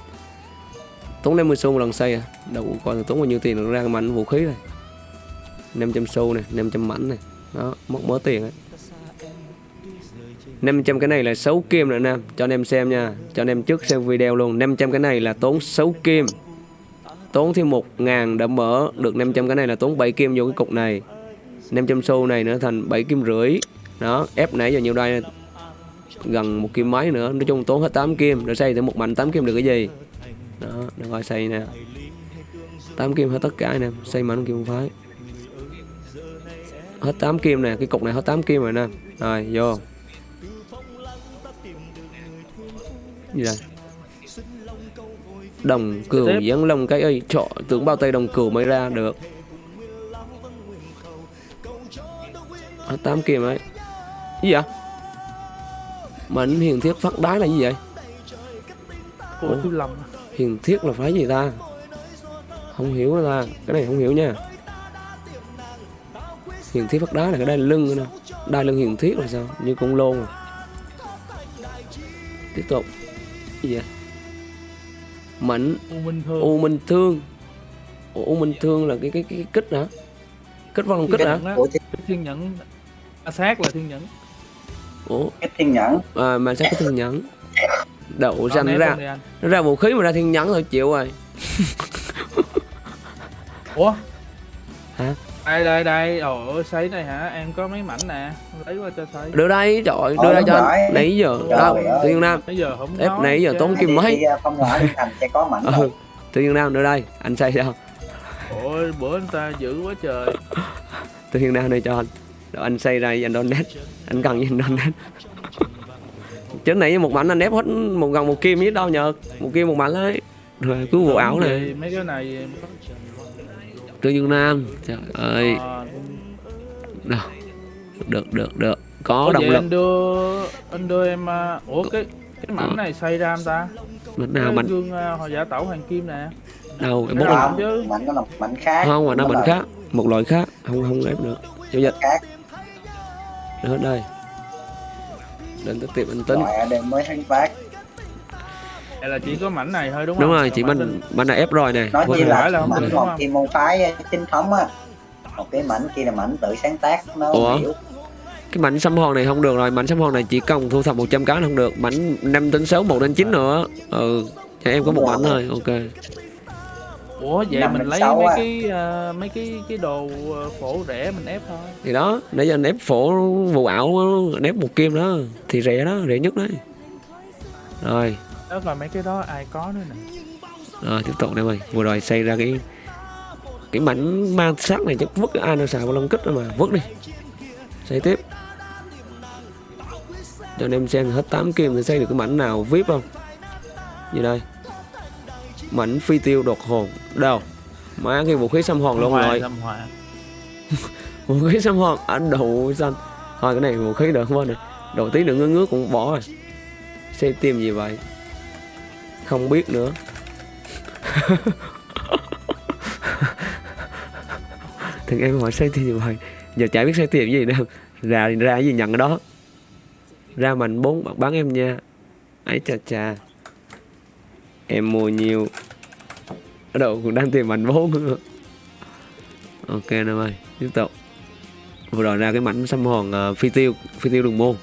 Tốn 50 xu một lần xây à? Đâu coi, tốn bao nhiêu tiền ra mảnh vũ khí này. 500 xu này 500 mảnh này đó, mất mớ tiền ấy. 500 cái này là 6 kim nữa Nam cho anh em xem nha, cho anh em trước xem video luôn. 500 cái này là tốn 6 kim. Tốn thêm 1 ngàn để mở được 500 cái này là tốn 7 kim vô cái cục này. 500 xu này nữa thành 7 kim rưỡi. Đó, ép nãy giờ nhiều đây gần một kim mấy nữa, nói chung tốn hết 8 kim. Để xây thêm một mảnh 8 kim được cái gì? Đó, được rồi, xây nè. 8 kim hết tất cả nè, xây mảnh kim phái hết 8 kim nè cái cục này hết 8 kim rồi nè. Rồi vô. Gì đây đồng cừu dán lông cái ơi trọ tưởng bao tay đồng cừu mới ra được. Hết 8 kim ấy. Gì vậy? Mảnh hiền thiết phát đái là gì vậy? Ủa? hiền thiết là phải gì ta? Không hiểu ta? Cái này không hiểu nha hiền thiết phát đá là cái đai lưng nữa nè. Đai lưng hiền thiết là sao? Như con lôn à. Tiếp tục. Gì vậy? Mảnh. U minh thương. U minh thương. Ủa, u minh thương là cái cái cái, cái kích hả? Kích vào lòng kích hả? Cái thiên nhẫn. À, sát là thiên nhẫn. Ủa? Cái thiên nhẫn. À, mà sao có thiên nhẫn? Đậu Nó ranh ra. nó ra vũ khí mà ra thiên nhẫn thôi chịu rồi. Ủa? Hả? Đây đây đây. Ồ sấy này hả? Em có mấy mảnh nè. Lấy qua cho sấy đưa đây trời Ờ, đưa đây đúng cho anh. nãy giờ đâu? thiên nam. Bây giờ không Ép nãy giờ tốn kim mấy. À, không ngờ thành sẽ có mảnh ừ đâu. thiên nam đưa đây. Anh xây sao ôi bữa anh ta dữ quá trời. Từ thiên nam đây cho anh. Rồi anh xây ra anh donate. Anh cần gì anh donate. Chứ nãy một mảnh anh ép hết một gần một kim với đâu nhờ? Một kim một mảnh đấy rồi cứ vụ ảo này mấy cái này từ dương nam. Trời ơi. Ờ, đâu? Được được được. Có Ủa động lực. anh đưa anh đưa em à, ủa cái cái mảnh này xây ra anh ta mảnh nào mảnh? gương à, hồi giả tẩu hoàng kim nè đâu bút nào? này chứ. mảnh đó là mảnh khác không mà nó mảnh khác. Một loại khác. Không không ép được. Giao dịch. Khác. Được hết đây. Đến tới tiệm anh tính. Loại AD mới thanh phát Là chỉ có mảnh này thôi đúng không? đúng rồi chỉ mảnh mình mình là ép rồi nè ra. phải là không mảnh đúng một không? thiên môn phái chính thống á một cái mảnh kia là mảnh tự sáng tác nó Ủa? hiểu cái mảnh xăm hòn này không được rồi mảnh xăm hòn này chỉ cần thu thập 100 cái là không được mảnh 5 đến 6 1 đến 9 nữa ừ cho em có một mảnh thôi ok Ủa vậy Năm mình lấy sáu mấy cái ờ, mấy cái cái đồ ờ, phổ rẻ mình ép thôi. thì đó để cho anh ép phổ vụ ảo anh ép một kim đó thì rẻ đó rẻ nhất đấy rồi Đó còn mấy cái đó ai có nữa nè. rồi tiếp tục đây mày. Vừa rồi xây ra cái cái mảnh ma sát này chắc vứt ai nào xài vào lông kích mà. Vứt đi. Xây tiếp. Cho anh em xem hết 8 kim thì xây được cái mảnh nào vip không? Như đây? Mảnh phi tiêu đột hồn. Đâu? Má cái vũ khí xăm hòn luôn rồi. <laughs> vũ khí xăm hòn ảnh đầu xanh. Thôi cái này vũ khí được không này đầu tí nữa ngứa ngứa cũng bỏ rồi. Xây tim gì vậy không biết nữa. Thằng em hỏi xây tiền gì vậy giờ chả biết xây tiền gì đâu. Ra thì ra cái gì nhận cái đó. Ra mạnh bốn bạn bán em nha. Ấy chà chà. Em mua nhiều. Ở đâu cũng đang tìm mạnh bốn. Ok nào ơi tiếp tục. Vừa rồi ra cái mảnh xăm hòn uh, phi tiêu phi tiêu đường môn.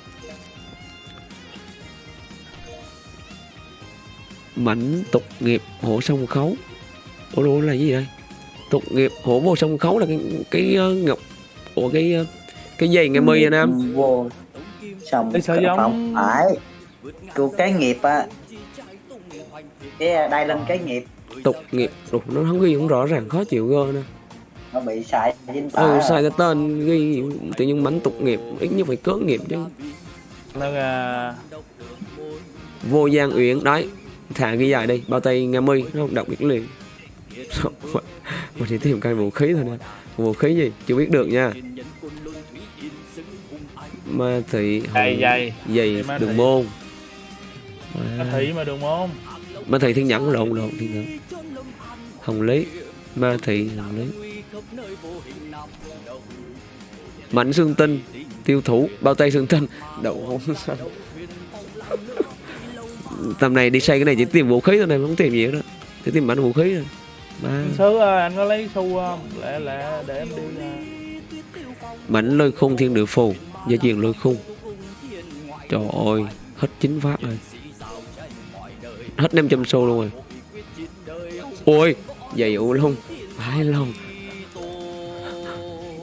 Mảnh tục nghiệp hổ sông khấu. Ủa đồ là gì đây tục nghiệp hổ vô sông khấu là cái cái ờ, ngọc ủa cái ờ, cái dây nghe mi anh em vô sao giống- không phải. Cuộc cái nghiệp á. Cái đai lên cái nghiệp. Tục nghiệp. Ủa, nó không ghi cũng rõ ràng khó chịu gơ nè. Nó bị xài dính ừ, sai cái tên ghi tự nhiên mảnh tục nghiệp ít nhất phải cớ nghiệp chứ. Nó là vô gian uyển đấy thả ghi dài đi bao tay nghe mi nó không đọc biết liền. Mà chỉ tìm cái vũ khí thôi nè. Vũ khí gì? Chưa biết được nha. Ma thị dày dày. dày Ma đường môn. Nó thị mà đường môn. ma thị thiên nhẫn lộn lộn thiên nhẫn. Hồng lý. Ma thị hồng lý. Mảnh xương tinh tiêu thủ bao tay xương tinh. Đậu hôn xanh tầm này đi xây cái này chỉ tìm vũ khí thôi này không tìm gì hết đó chỉ tìm mảnh vũ khí thôi. Ba. Sứ ơi, anh có lấy xu không? Lẹ lẹ để em đi mảnh lôi khung thiên địa phù gia truyền lôi khung. Trời ơi hết chín phát rồi. Hết 500 xu luôn rồi. Ôi giày ủ lông. Phải lông.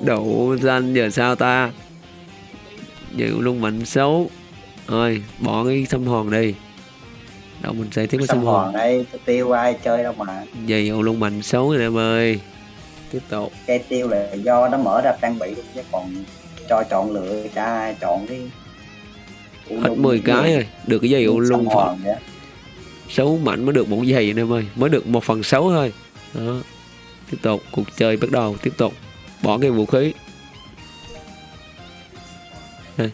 Đậu danh giờ sao ta? Giày ủ lông mạnh xấu. Thôi bỏ cái xăm hòn đi đâu mình sẽ tiếp xong hòn hòn đây tiêu ai chơi đâu mà. Giày ủ lông mạnh xấu rồi em ơi. Tiếp tục. Cây tiêu là do nó mở ra trang bị luôn chứ còn cho chọn lựa cho ai chọn cái hết 10 cái rồi. Được cái giày xong phận. Hòn vậy. Xấu mạnh mới được một giày anh em ơi. Mới được một phần sáu thôi. Đó. Tiếp tục. Cuộc chơi bắt đầu. Tiếp tục. Bỏ cái vũ khí. Đây.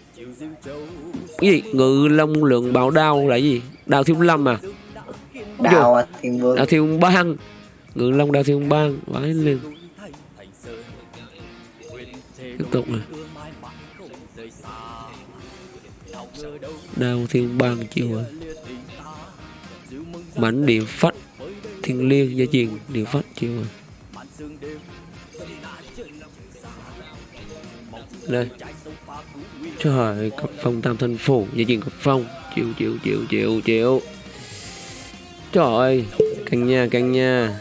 Cái gì? Ngự long lượng bảo đao là gì đao thiếu lâm à? Đào à, thiên vương đao thiếu bang. Ngự long đao thiếu bang vãi lên. Tiếp tục này đao thiên bang chịu rồi mảnh địa phách thiên liêng gia truyền địa phách chịu rồi đây. Trời cấp phong tam thanh phủ gia truyền cấp phong chịu chịu chịu chịu chịu. Trời ơi căng nha căng nha.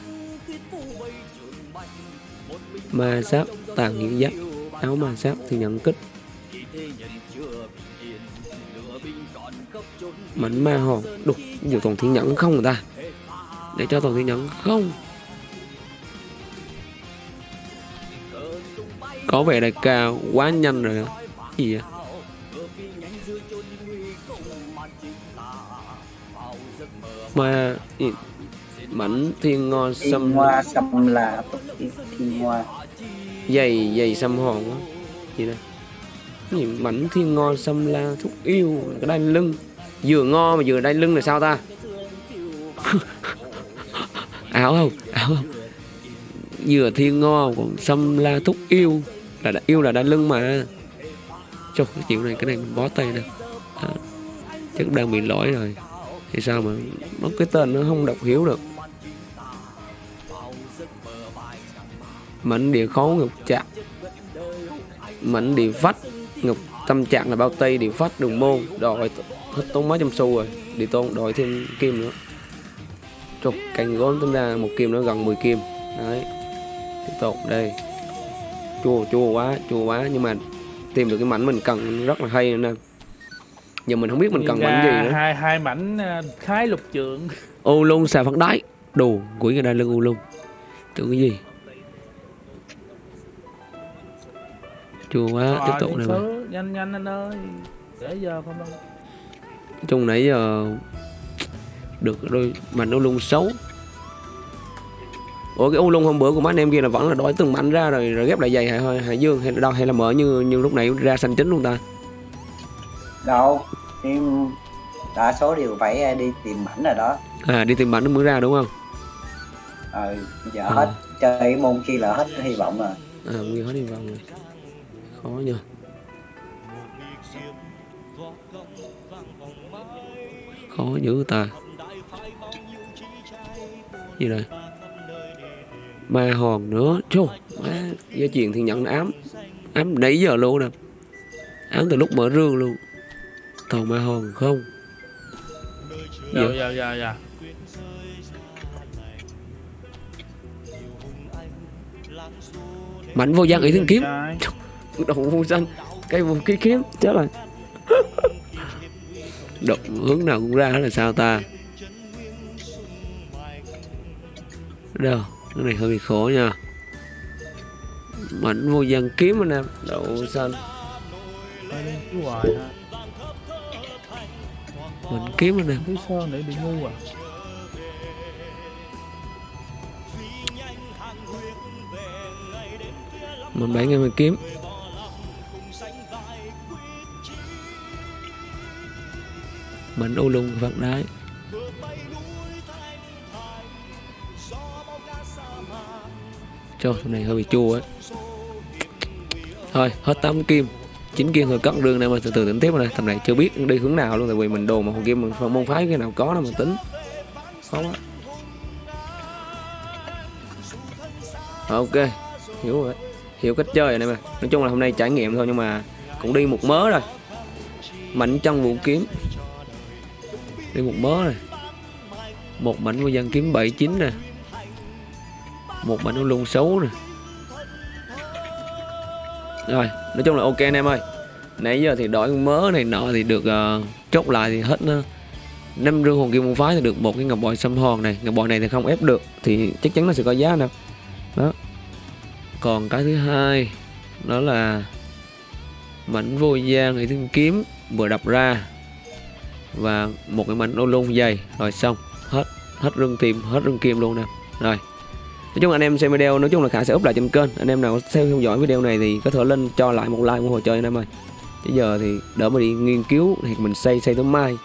Ma giáp tàn hiện giáp. Áo ma giáp thì nhận kích. Mảnh ma hồn, đục nhiều toàn thiên nhẫn không người ta? Để cho toàn thiên nhẫn không. Có vẻ đại ca quá nhanh rồi đó. gì vậy? Ma mảnh thiên ngo xâm hoa xâm là thiên hoa. Dày dày xăm hòn á. Gì đây? Gì? Mảnh thiên ngo xâm la thúc yêu cái đai lưng. Vừa ngo mà vừa đai lưng là sao ta? <laughs> Ảo không? Ảo không? Vừa thiên ngo còn xâm la thúc yêu là đã, yêu là đai lưng mà. Trời, cái chuyện này cái này mình bó tay nè à, chắc đang bị lỗi rồi thì sao mà nó cái tên nó không đọc hiểu được? Mảnh địa khấu ngục trạng mảnh địa vách ngục, tâm trạng là bao tây, địa vách, đường môn. Đòi hết tốn mấy trăm xu rồi. Địa tôn đòi thêm kim nữa. Chục cành gốm tính ra một kim nó gần 10 kim. Đấy. Tiếp tục, đây. Chua chua quá chua quá. Nhưng mà tìm được cái mảnh mình cần rất là hay nên nè giờ mình không biết mình cần mảnh gì nữa. hai hai mảnh à, khái lục trượng u lung xà phát đáy đồ quỷ người ta lưng u lung. Tưởng cái gì? Chua quá tiếp Rồi, tục đi này mà nhanh nhanh anh ơi. Để giờ không đâu. Chung nãy giờ được đôi mảnh u lung xấu. Ủa cái u lung hôm bữa của mấy anh em kia là vẫn là đổi từng mảnh ra rồi rồi ghép lại dày hay, hay dương? Hay là đâu hay là mở như như lúc này ra xanh chính luôn ta đâu nhưng đa số đều phải đi tìm mảnh rồi đó. À đi tìm mảnh nó mới ra đúng không? Ờ giờ À. hết chơi môn kia là hết hy vọng rồi. À nguyên hết đi vào rồi. Khó nha khó dữ ta. Gì đây ma hòn nữa. Chô má gia truyền thì nhận ám. Ám nãy giờ luôn nè. Ám từ lúc mở rương luôn toàn ma hòn không? Giờ Dạ. giờ giờ giờ mạnh vô gian ý thiên kiếm. Trai. đầu vô danh cây vũ khí kiếm chết rồi. <laughs> Độc hướng nào cũng ra hết là sao ta? Đâu cái này hơi bị khổ nha. Mạnh vô gian kiếm anh em đậu xanh. Hoài ha mình kiếm anh em thứ sơn để bị ngu à? Mình bảy ngày mình kiếm. Mạnh ô lung vặt đái cho thằng này hơi bị chua ấy. Thôi hết tám kim chín kia thôi cất đường này mà từ từ tính tiếp này. Thằng này chưa biết đi hướng nào luôn, tại vì mình đồ mà hồi kia mình môn phái cái nào có nó mà tính. Khó quá. Ok, hiểu rồi. Hiểu cách chơi rồi này mà. Nói chung là hôm nay trải nghiệm thôi, nhưng mà cũng đi một mớ rồi. Mạnh chân vũ kiếm. Đi một mớ rồi. Một mảnh của dân kiếm 79 nè. Một mảnh của lung xấu nè rồi nói chung là ok anh em ơi. Nãy giờ thì đổi mớ này nọ thì được uh, chốt lại thì hết uh, năm rương hồn kim môn phái thì được một cái ngọc bội xâm hòn này. Ngọc bội này thì không ép được thì chắc chắn nó sẽ có giá nè. Đó. Còn cái thứ hai đó là mảnh vô gian thì thương kiếm vừa đập ra và một cái mảnh ô lung dày. Rồi xong hết hết rương tìm hết rương kim luôn nè. Rồi nói chung anh em xem video, nói chung là khả sẽ up lại trên kênh. Anh em nào xem theo dõi video này thì có thể lên cho lại một like ủng hộ chơi anh em ơi. Chứ giờ thì đỡ mà đi nghiên cứu, thì mình xây xây tới mai.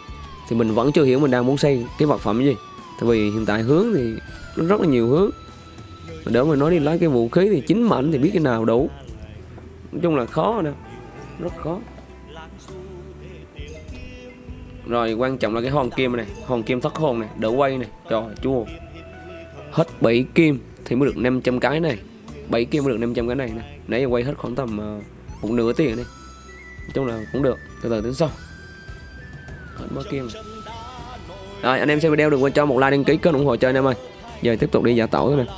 Thì mình vẫn chưa hiểu mình đang muốn xây cái vật phẩm gì. Tại vì hiện tại hướng thì nó rất là nhiều hướng. Mà đỡ mà nói đi lấy cái vũ khí thì chính mạnh thì biết cái nào đủ. Nói chung là khó nè, rất khó. Rồi, quan trọng là cái hòn kim này hòn kim thất hồn này, đỡ quay này trời chua hết bảy kim thì mới được 500 cái này. 7 kia mới được 500 cái này này nãy giờ quay hết khoảng tầm uh, một nửa tiền đi. Nói chung là cũng được từ từ tính sau. Hết mớ kia rồi. rồi anh em xem video đừng quên cho một like đăng ký kênh ủng hộ cho anh em ơi. Giờ tiếp tục đi giả tẩu thôi nè.